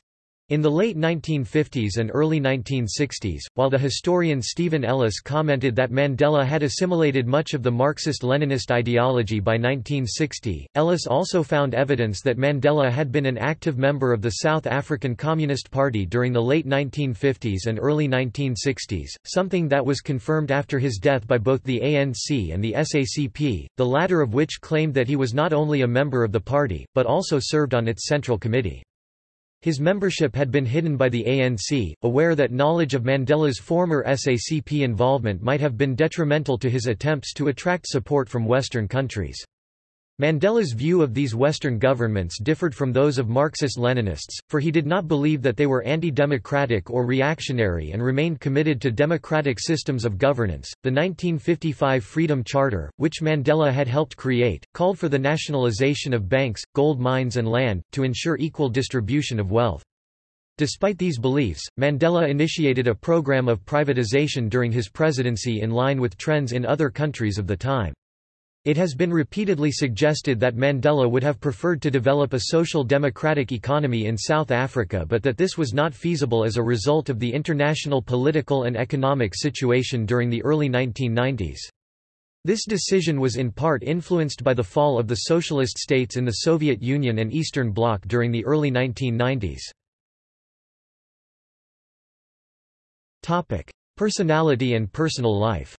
In the late 1950s and early 1960s, while the historian Stephen Ellis commented that Mandela had assimilated much of the Marxist-Leninist ideology by 1960, Ellis also found evidence that Mandela had been an active member of the South African Communist Party during the late 1950s and early 1960s, something that was confirmed after his death by both the ANC and the SACP, the latter of which claimed that he was not only a member of the party, but also served on its Central Committee. His membership had been hidden by the ANC, aware that knowledge of Mandela's former SACP involvement might have been detrimental to his attempts to attract support from Western countries. Mandela's view of these Western governments differed from those of Marxist-Leninists, for he did not believe that they were anti-democratic or reactionary and remained committed to democratic systems of governance. The 1955 Freedom Charter, which Mandela had helped create, called for the nationalization of banks, gold mines and land, to ensure equal distribution of wealth. Despite these beliefs, Mandela initiated a program of privatization during his presidency in line with trends in other countries of the time. It has been repeatedly suggested that Mandela would have preferred to develop a social democratic economy in South Africa but that this was not feasible as a result of the international political and economic situation during the early 1990s. This decision was in part influenced by the fall of the socialist states in the Soviet Union and Eastern Bloc during the early 1990s. Personality and personal life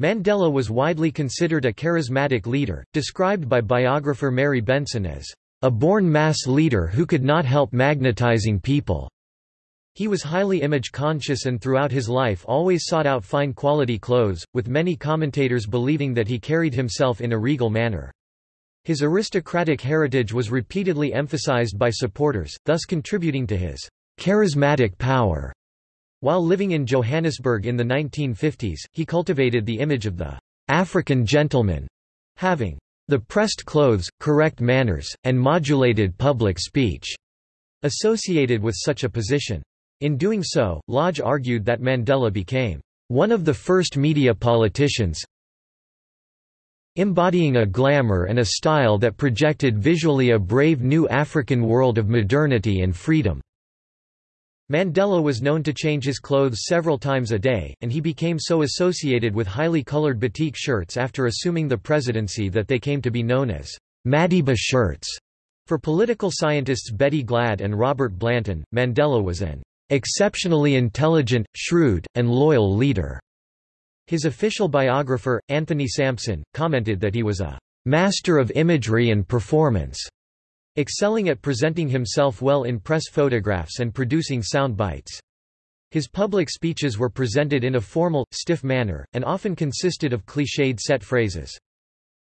Mandela was widely considered a charismatic leader, described by biographer Mary Benson as a born mass leader who could not help magnetizing people. He was highly image-conscious and throughout his life always sought out fine quality clothes, with many commentators believing that he carried himself in a regal manner. His aristocratic heritage was repeatedly emphasized by supporters, thus contributing to his charismatic power. While living in Johannesburg in the 1950s, he cultivated the image of the African gentleman, having the pressed clothes, correct manners, and modulated public speech associated with such a position. In doing so, Lodge argued that Mandela became one of the first media politicians embodying a glamour and a style that projected visually a brave new African world of modernity and freedom. Mandela was known to change his clothes several times a day, and he became so associated with highly colored batik shirts after assuming the presidency that they came to be known as Madiba shirts. For political scientists Betty Glad and Robert Blanton, Mandela was an exceptionally intelligent, shrewd, and loyal leader. His official biographer, Anthony Sampson, commented that he was a master of imagery and performance excelling at presenting himself well in press photographs and producing sound bites. His public speeches were presented in a formal, stiff manner, and often consisted of cliched set phrases.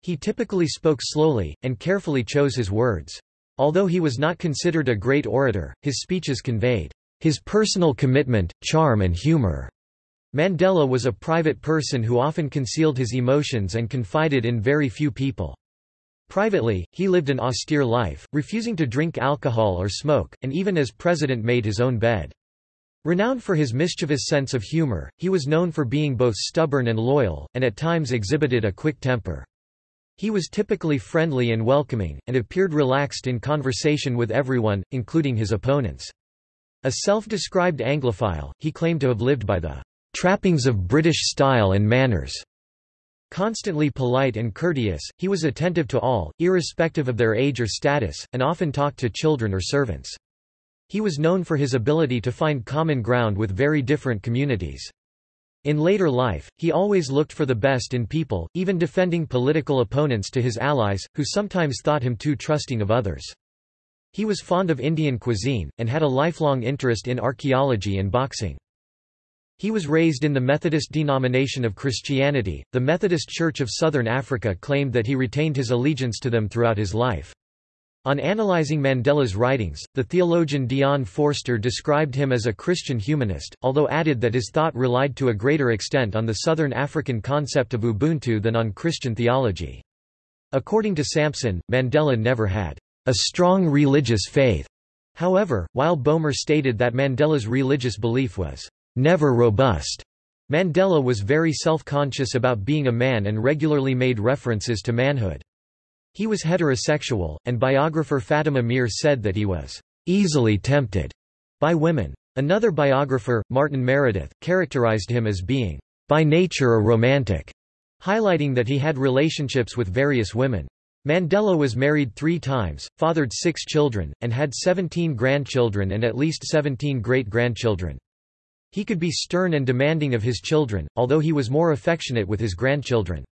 He typically spoke slowly, and carefully chose his words. Although he was not considered a great orator, his speeches conveyed his personal commitment, charm and humor. Mandela was a private person who often concealed his emotions and confided in very few people. Privately, he lived an austere life, refusing to drink alcohol or smoke, and even as president made his own bed. Renowned for his mischievous sense of humor, he was known for being both stubborn and loyal, and at times exhibited a quick temper. He was typically friendly and welcoming, and appeared relaxed in conversation with everyone, including his opponents. A self-described Anglophile, he claimed to have lived by the trappings of British style and manners. Constantly polite and courteous, he was attentive to all, irrespective of their age or status, and often talked to children or servants. He was known for his ability to find common ground with very different communities. In later life, he always looked for the best in people, even defending political opponents to his allies, who sometimes thought him too trusting of others. He was fond of Indian cuisine, and had a lifelong interest in archaeology and boxing. He was raised in the Methodist denomination of Christianity. The Methodist Church of Southern Africa claimed that he retained his allegiance to them throughout his life. On analyzing Mandela's writings, the theologian Dion Forster described him as a Christian humanist, although added that his thought relied to a greater extent on the Southern African concept of Ubuntu than on Christian theology. According to Sampson, Mandela never had a strong religious faith. However, while Boehmer stated that Mandela's religious belief was never robust. Mandela was very self-conscious about being a man and regularly made references to manhood. He was heterosexual, and biographer Fatima Meer said that he was easily tempted by women. Another biographer, Martin Meredith, characterized him as being by nature a romantic, highlighting that he had relationships with various women. Mandela was married three times, fathered six children, and had 17 grandchildren and at least 17 great-grandchildren. He could be stern and demanding of his children, although he was more affectionate with his grandchildren.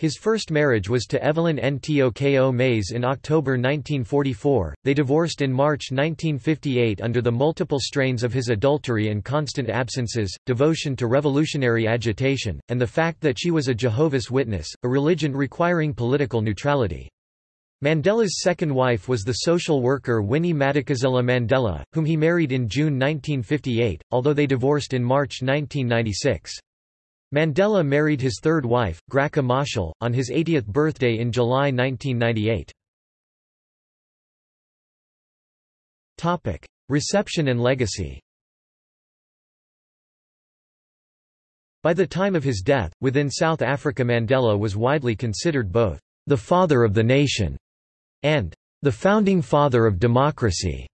His first marriage was to Evelyn Ntoko Mase in October 1944. They divorced in March 1958 under the multiple strains of his adultery and constant absences, devotion to revolutionary agitation, and the fact that she was a Jehovah's Witness, a religion requiring political neutrality. Mandela's second wife was the social worker Winnie Madikizela Mandela, whom he married in June 1958, although they divorced in March 1996. Mandela married his third wife, Graca Machel, on his 80th birthday in July 1998. Reception and legacy By the time of his death, within South Africa Mandela was widely considered both the father of the nation and the founding father of democracy.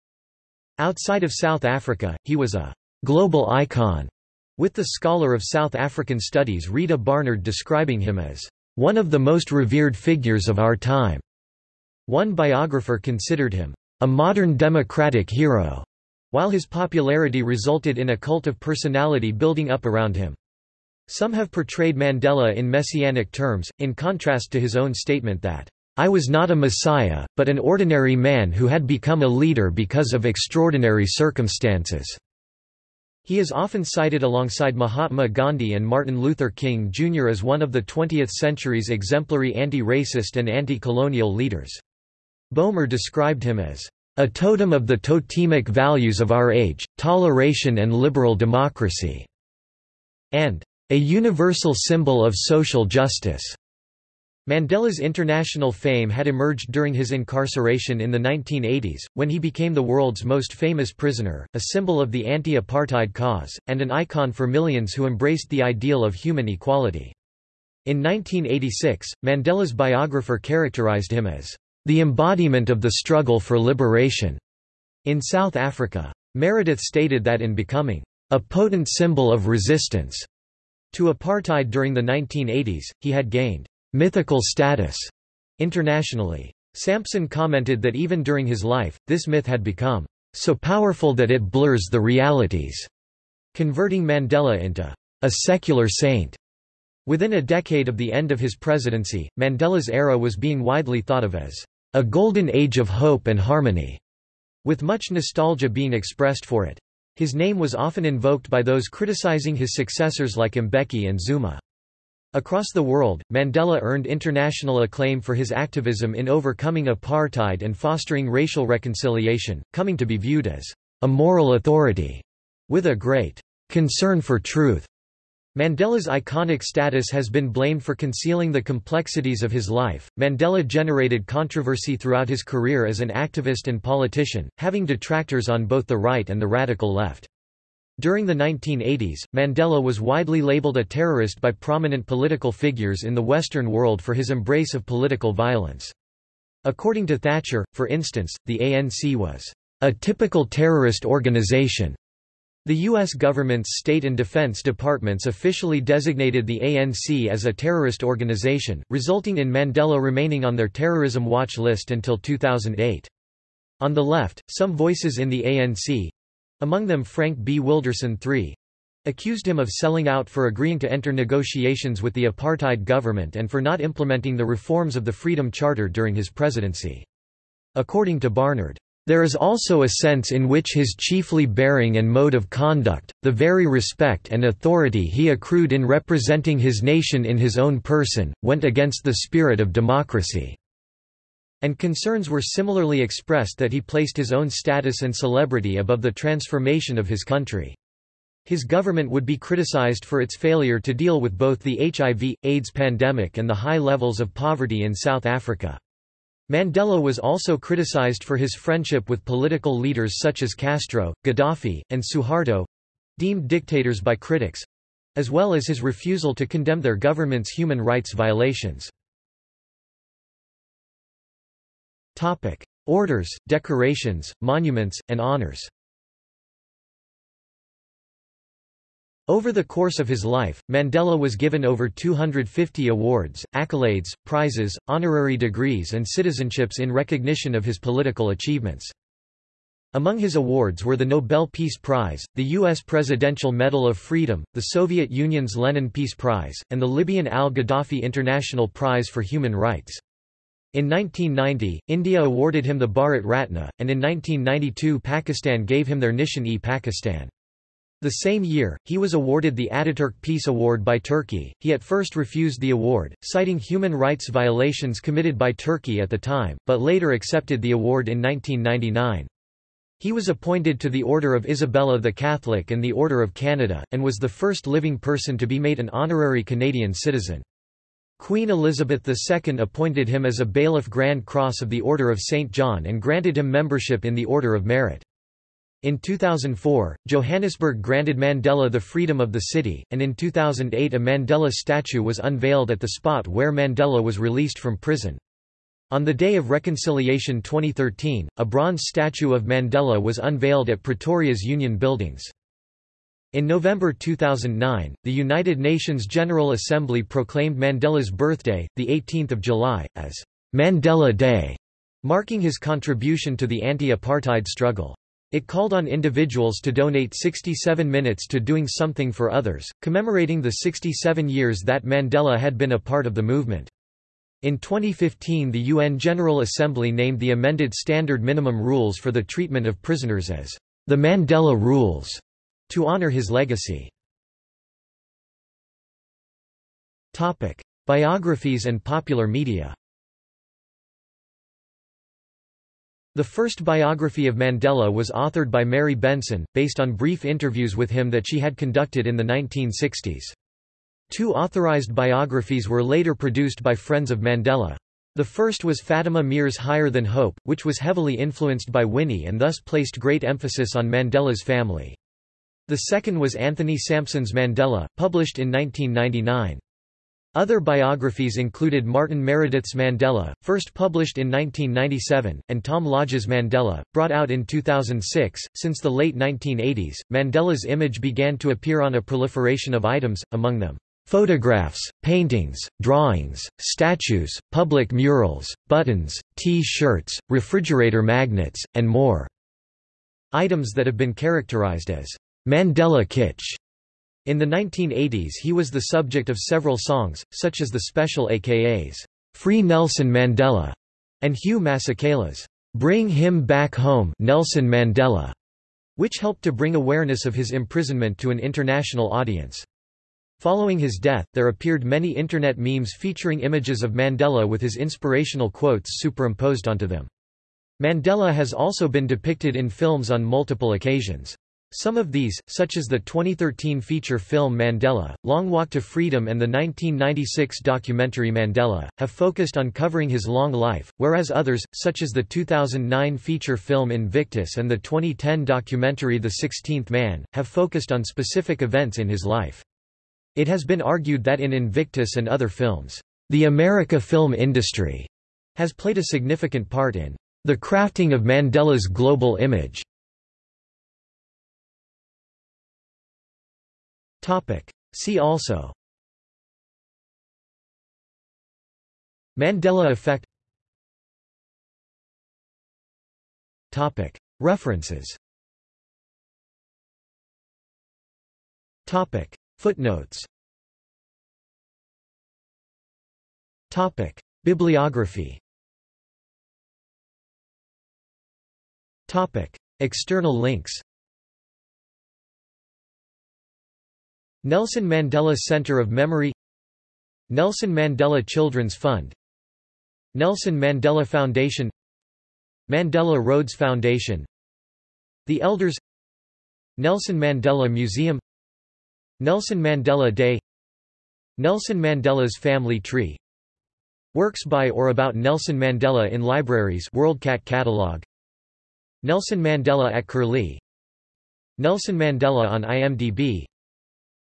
Outside of South Africa, he was a global icon with the scholar of South African studies Rita Barnard describing him as one of the most revered figures of our time. One biographer considered him a modern democratic hero, while his popularity resulted in a cult of personality building up around him. Some have portrayed Mandela in messianic terms, in contrast to his own statement that, I was not a messiah, but an ordinary man who had become a leader because of extraordinary circumstances. He is often cited alongside Mahatma Gandhi and Martin Luther King Jr. as one of the 20th century's exemplary anti-racist and anti-colonial leaders. Boehmer described him as a totem of the totemic values of our age, toleration and liberal democracy, and a universal symbol of social justice. Mandela's international fame had emerged during his incarceration in the 1980s, when he became the world's most famous prisoner, a symbol of the anti-apartheid cause, and an icon for millions who embraced the ideal of human equality. In 1986, Mandela's biographer characterized him as the embodiment of the struggle for liberation in South Africa. Meredith stated that in becoming a potent symbol of resistance to apartheid during the 1980s, he had gained mythical status internationally. Sampson commented that even during his life, this myth had become so powerful that it blurs the realities, converting Mandela into a secular saint. Within a decade of the end of his presidency, Mandela's era was being widely thought of as a golden age of hope and harmony, with much nostalgia being expressed for it. His name was often invoked by those criticizing his successors like Mbeki and Zuma. Across the world, Mandela earned international acclaim for his activism in overcoming apartheid and fostering racial reconciliation, coming to be viewed as a moral authority with a great concern for truth. Mandela's iconic status has been blamed for concealing the complexities of his life. Mandela generated controversy throughout his career as an activist and politician, having detractors on both the right and the radical left. During the 1980s, Mandela was widely labeled a terrorist by prominent political figures in the Western world for his embrace of political violence. According to Thatcher, for instance, the ANC was a typical terrorist organization. The U.S. government's State and Defense Departments officially designated the ANC as a terrorist organization, resulting in Mandela remaining on their terrorism watch list until 2008. On the left, some voices in the ANC, among them Frank B. Wilderson III, accused him of selling out for agreeing to enter negotiations with the apartheid government and for not implementing the reforms of the Freedom Charter during his presidency. According to Barnard, there is also a sense in which his chiefly bearing and mode of conduct, the very respect and authority he accrued in representing his nation in his own person, went against the spirit of democracy and concerns were similarly expressed that he placed his own status and celebrity above the transformation of his country. His government would be criticized for its failure to deal with both the HIV, AIDS pandemic and the high levels of poverty in South Africa. Mandela was also criticized for his friendship with political leaders such as Castro, Gaddafi, and Suharto—deemed dictators by critics—as well as his refusal to condemn their government's human rights violations. Topic: Orders, decorations, monuments, and honors. Over the course of his life, Mandela was given over 250 awards, accolades, prizes, honorary degrees and citizenships in recognition of his political achievements. Among his awards were the Nobel Peace Prize, the U.S. Presidential Medal of Freedom, the Soviet Union's Lenin Peace Prize, and the Libyan al-Gaddafi International Prize for Human Rights. In 1990, India awarded him the Bharat Ratna, and in 1992 Pakistan gave him their Nishan-e-Pakistan. The same year, he was awarded the Ataturk Peace Award by Turkey. He at first refused the award, citing human rights violations committed by Turkey at the time, but later accepted the award in 1999. He was appointed to the Order of Isabella the Catholic and the Order of Canada, and was the first living person to be made an honorary Canadian citizen. Queen Elizabeth II appointed him as a Bailiff Grand Cross of the Order of St. John and granted him membership in the Order of Merit. In 2004, Johannesburg granted Mandela the freedom of the city, and in 2008 a Mandela statue was unveiled at the spot where Mandela was released from prison. On the day of reconciliation 2013, a bronze statue of Mandela was unveiled at Pretoria's Union Buildings. In November 2009, the United Nations General Assembly proclaimed Mandela's birthday, 18 July, as Mandela Day, marking his contribution to the anti-apartheid struggle. It called on individuals to donate 67 minutes to doing something for others, commemorating the 67 years that Mandela had been a part of the movement. In 2015 the UN General Assembly named the amended Standard Minimum Rules for the Treatment of Prisoners as the Mandela Rules, to honor his legacy. Topic. Biographies and popular media The first biography of Mandela was authored by Mary Benson, based on brief interviews with him that she had conducted in the 1960s. Two authorized biographies were later produced by friends of Mandela. The first was Fatima Meer's Higher Than Hope, which was heavily influenced by Winnie and thus placed great emphasis on Mandela's family. The second was Anthony Sampson's Mandela, published in 1999. Other biographies included Martin Meredith's Mandela, first published in 1997, and Tom Lodge's Mandela, brought out in 2006. Since the late 1980s, Mandela's image began to appear on a proliferation of items, among them photographs, paintings, drawings, statues, public murals, buttons, T-shirts, refrigerator magnets, and more. Items that have been characterized as Mandela kitsch in the 1980s he was the subject of several songs, such as the special AKA's Free Nelson Mandela and Hugh Masekela's Bring Him Back Home Nelson Mandela, which helped to bring awareness of his imprisonment to an international audience. Following his death, there appeared many internet memes featuring images of Mandela with his inspirational quotes superimposed onto them. Mandela has also been depicted in films on multiple occasions. Some of these, such as the 2013 feature film Mandela, Long Walk to Freedom and the 1996 documentary Mandela, have focused on covering his long life, whereas others, such as the 2009 feature film Invictus and the 2010 documentary The Sixteenth Man, have focused on specific events in his life. It has been argued that in Invictus and other films, the America film industry has played a significant part in the crafting of Mandela's global image. Topic. See also Mandela effect Topic. References Topic. Footnotes Topic. Bibliography Topic. External links Nelson Mandela Center of Memory Nelson Mandela Children's Fund Nelson Mandela Foundation Mandela Rhodes Foundation The Elders Nelson Mandela Museum Nelson Mandela Day Nelson Mandela's Family Tree. Works by or about Nelson Mandela in libraries WorldCat catalog. Nelson Mandela at Curlie. Nelson Mandela on IMDb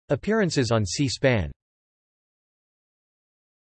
Appearances on C-SPAN